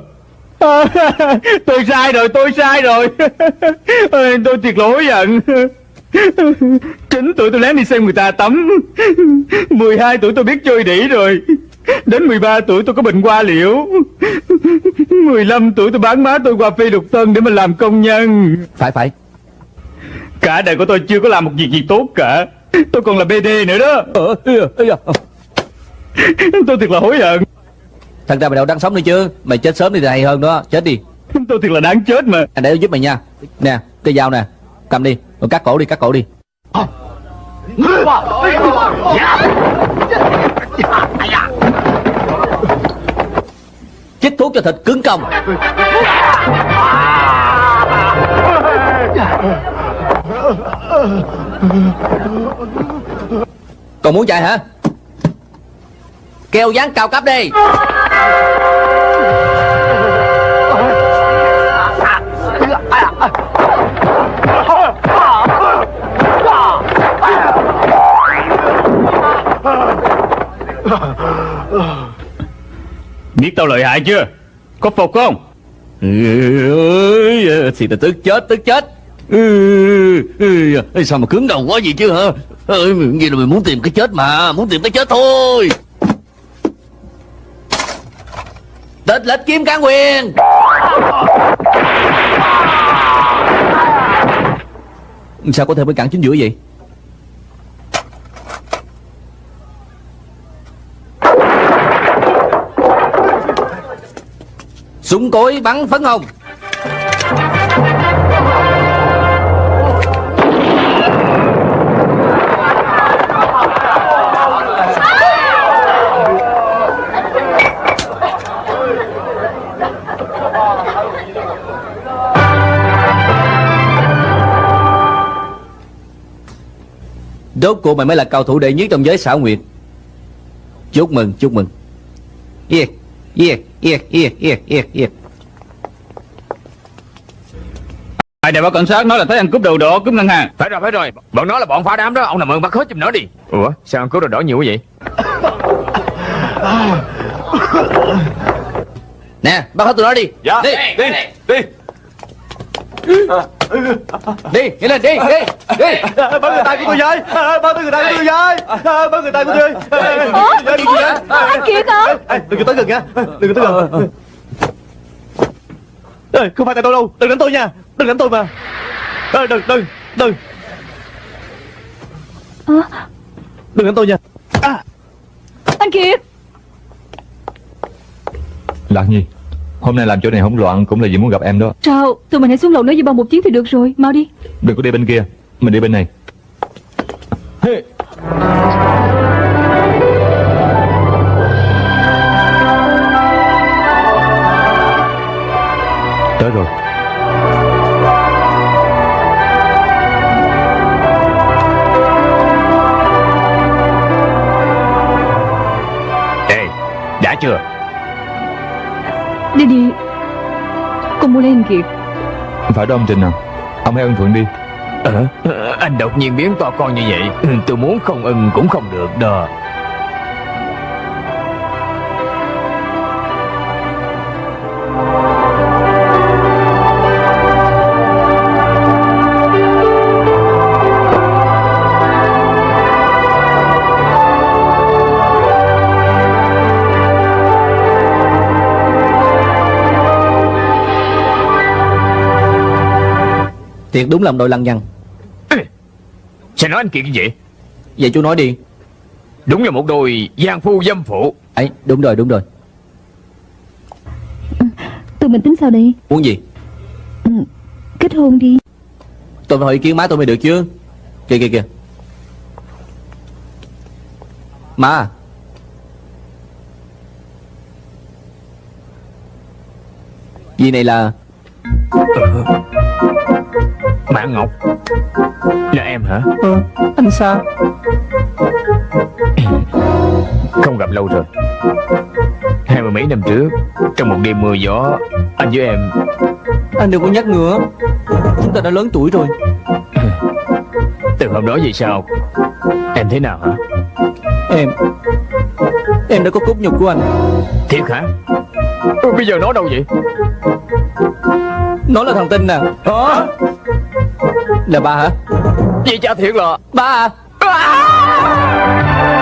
À, tôi sai rồi tôi sai rồi. Ôi, tôi thiệt lỗi giận. Chín tuổi tôi lén đi xem người ta tắm. 12 tuổi tôi biết chơi đỉ rồi. Đến 13 tuổi tôi có bệnh qua liễu. 15 tuổi tôi bán má tôi qua phi lục tân để mà làm công nhân. Phải phải. Cả đời của tôi chưa có làm một việc gì tốt cả Tôi còn là BD nữa đó. Ờ. Tôi thiệt là hối hận. Thật ra mày đâu đang sống nữa chứ. Mày chết sớm đi thì hay hơn đó. Chết đi. Tôi thiệt là đáng chết mà. Anh để tôi giúp mày nha. Nè cây dao nè. Cầm đi. Rồi cắt cổ đi cắt cổ đi. Chích thuốc cho thịt cứng cong Còn muốn chạy hả? Keo dán cao cấp đi. Biết tao lợi hại chưa? Có phục không? Ừ, thì là tức chết tức chết Ê, sao mà cứng đầu quá gì chứ hả? Ê, Vậy là mình muốn tìm cái chết mà Muốn tìm cái chết thôi. Tịch lệch kiếm cán quyền. Sao có thể bị cản chính giữa vậy? Súng cối bắn phấn hồng. Rốt cuộc mày mới là cao thủ đệ nhất trong giới xảo nguyệt. Chúc mừng, chúc mừng. Yeah, yeah, yeah, yeah, yeah, yeah, yeah Ai đèo báo cảnh sát nói là thấy ăn cướp đồ đỏ cướp ngân hàng. Phải rồi phải rồi. Bọn nó là bọn phá đám đó. Ông làm ơn bắt hết giùm nó đi. Ủa sao ăn cướp đồ đỏ nhiều quá vậy? Nè, bắt hết tụi nó đi. Dạ. Đi, đi, đi. đi. Đi Đi, nhanh lên, đi, đi, đi Bớt người tay của tôi với. Bớt người tay của tôi với. Bớt người tay của tôi anh Kiệt hả? Đừng có tới gần nha. Đừng có tới gần. Ê, Không phải tại tôi đâu. Đừng đánh tôi nha. Đừng đánh tôi mà. Ê, Đừng, đừng, đừng. Đừng đánh tôi nha. À. Anh Kiệt. Lạc Nhi Hôm nay làm chỗ này hỗn loạn cũng là vì muốn gặp em đó. Sao? Tụi mình hãy xuống lầu nói với bao một chuyến thì được rồi. Mau đi. Đừng có đi bên kia Mình đi bên này. Tới Đi đi Con mua lên Kiệt Phải đó ông Trình à. Ông hãy ân thuận đi. Ờ, ờ, anh đột nhiên biến to con như vậy. Ừ, Tôi muốn không ưng cũng không được đó Thiệt đúng làm đôi lăng nhăng. Sao nói anh Kiệt như vậy? Vậy chú nói đi. Đúng là một đôi giang phu dâm phụ. Ấy đúng rồi đúng rồi. Tụi mình tính sao đi Muốn gì? Kết hôn đi. Tôi phải hỏi ý kiến má tôi mới được chứ. Kìa kìa kìa. Má Gì này là Mã Ngọc. Là em hả? Ờ, Anh sao? Không gặp lâu rồi. Hai mươi mấy năm trước Trong một đêm mưa gió Anh với em Anh đừng có nhắc nữa. Chúng ta đã lớn tuổi rồi. Từ hôm đó về sau Em thế nào hả? Em Em đã có cốt nhục của anh. Thiệt hả Bây giờ nó đâu vậy? Nó là thằng tinh nè. Hả? Là ba hả? Vậy cha thiệt là Ba à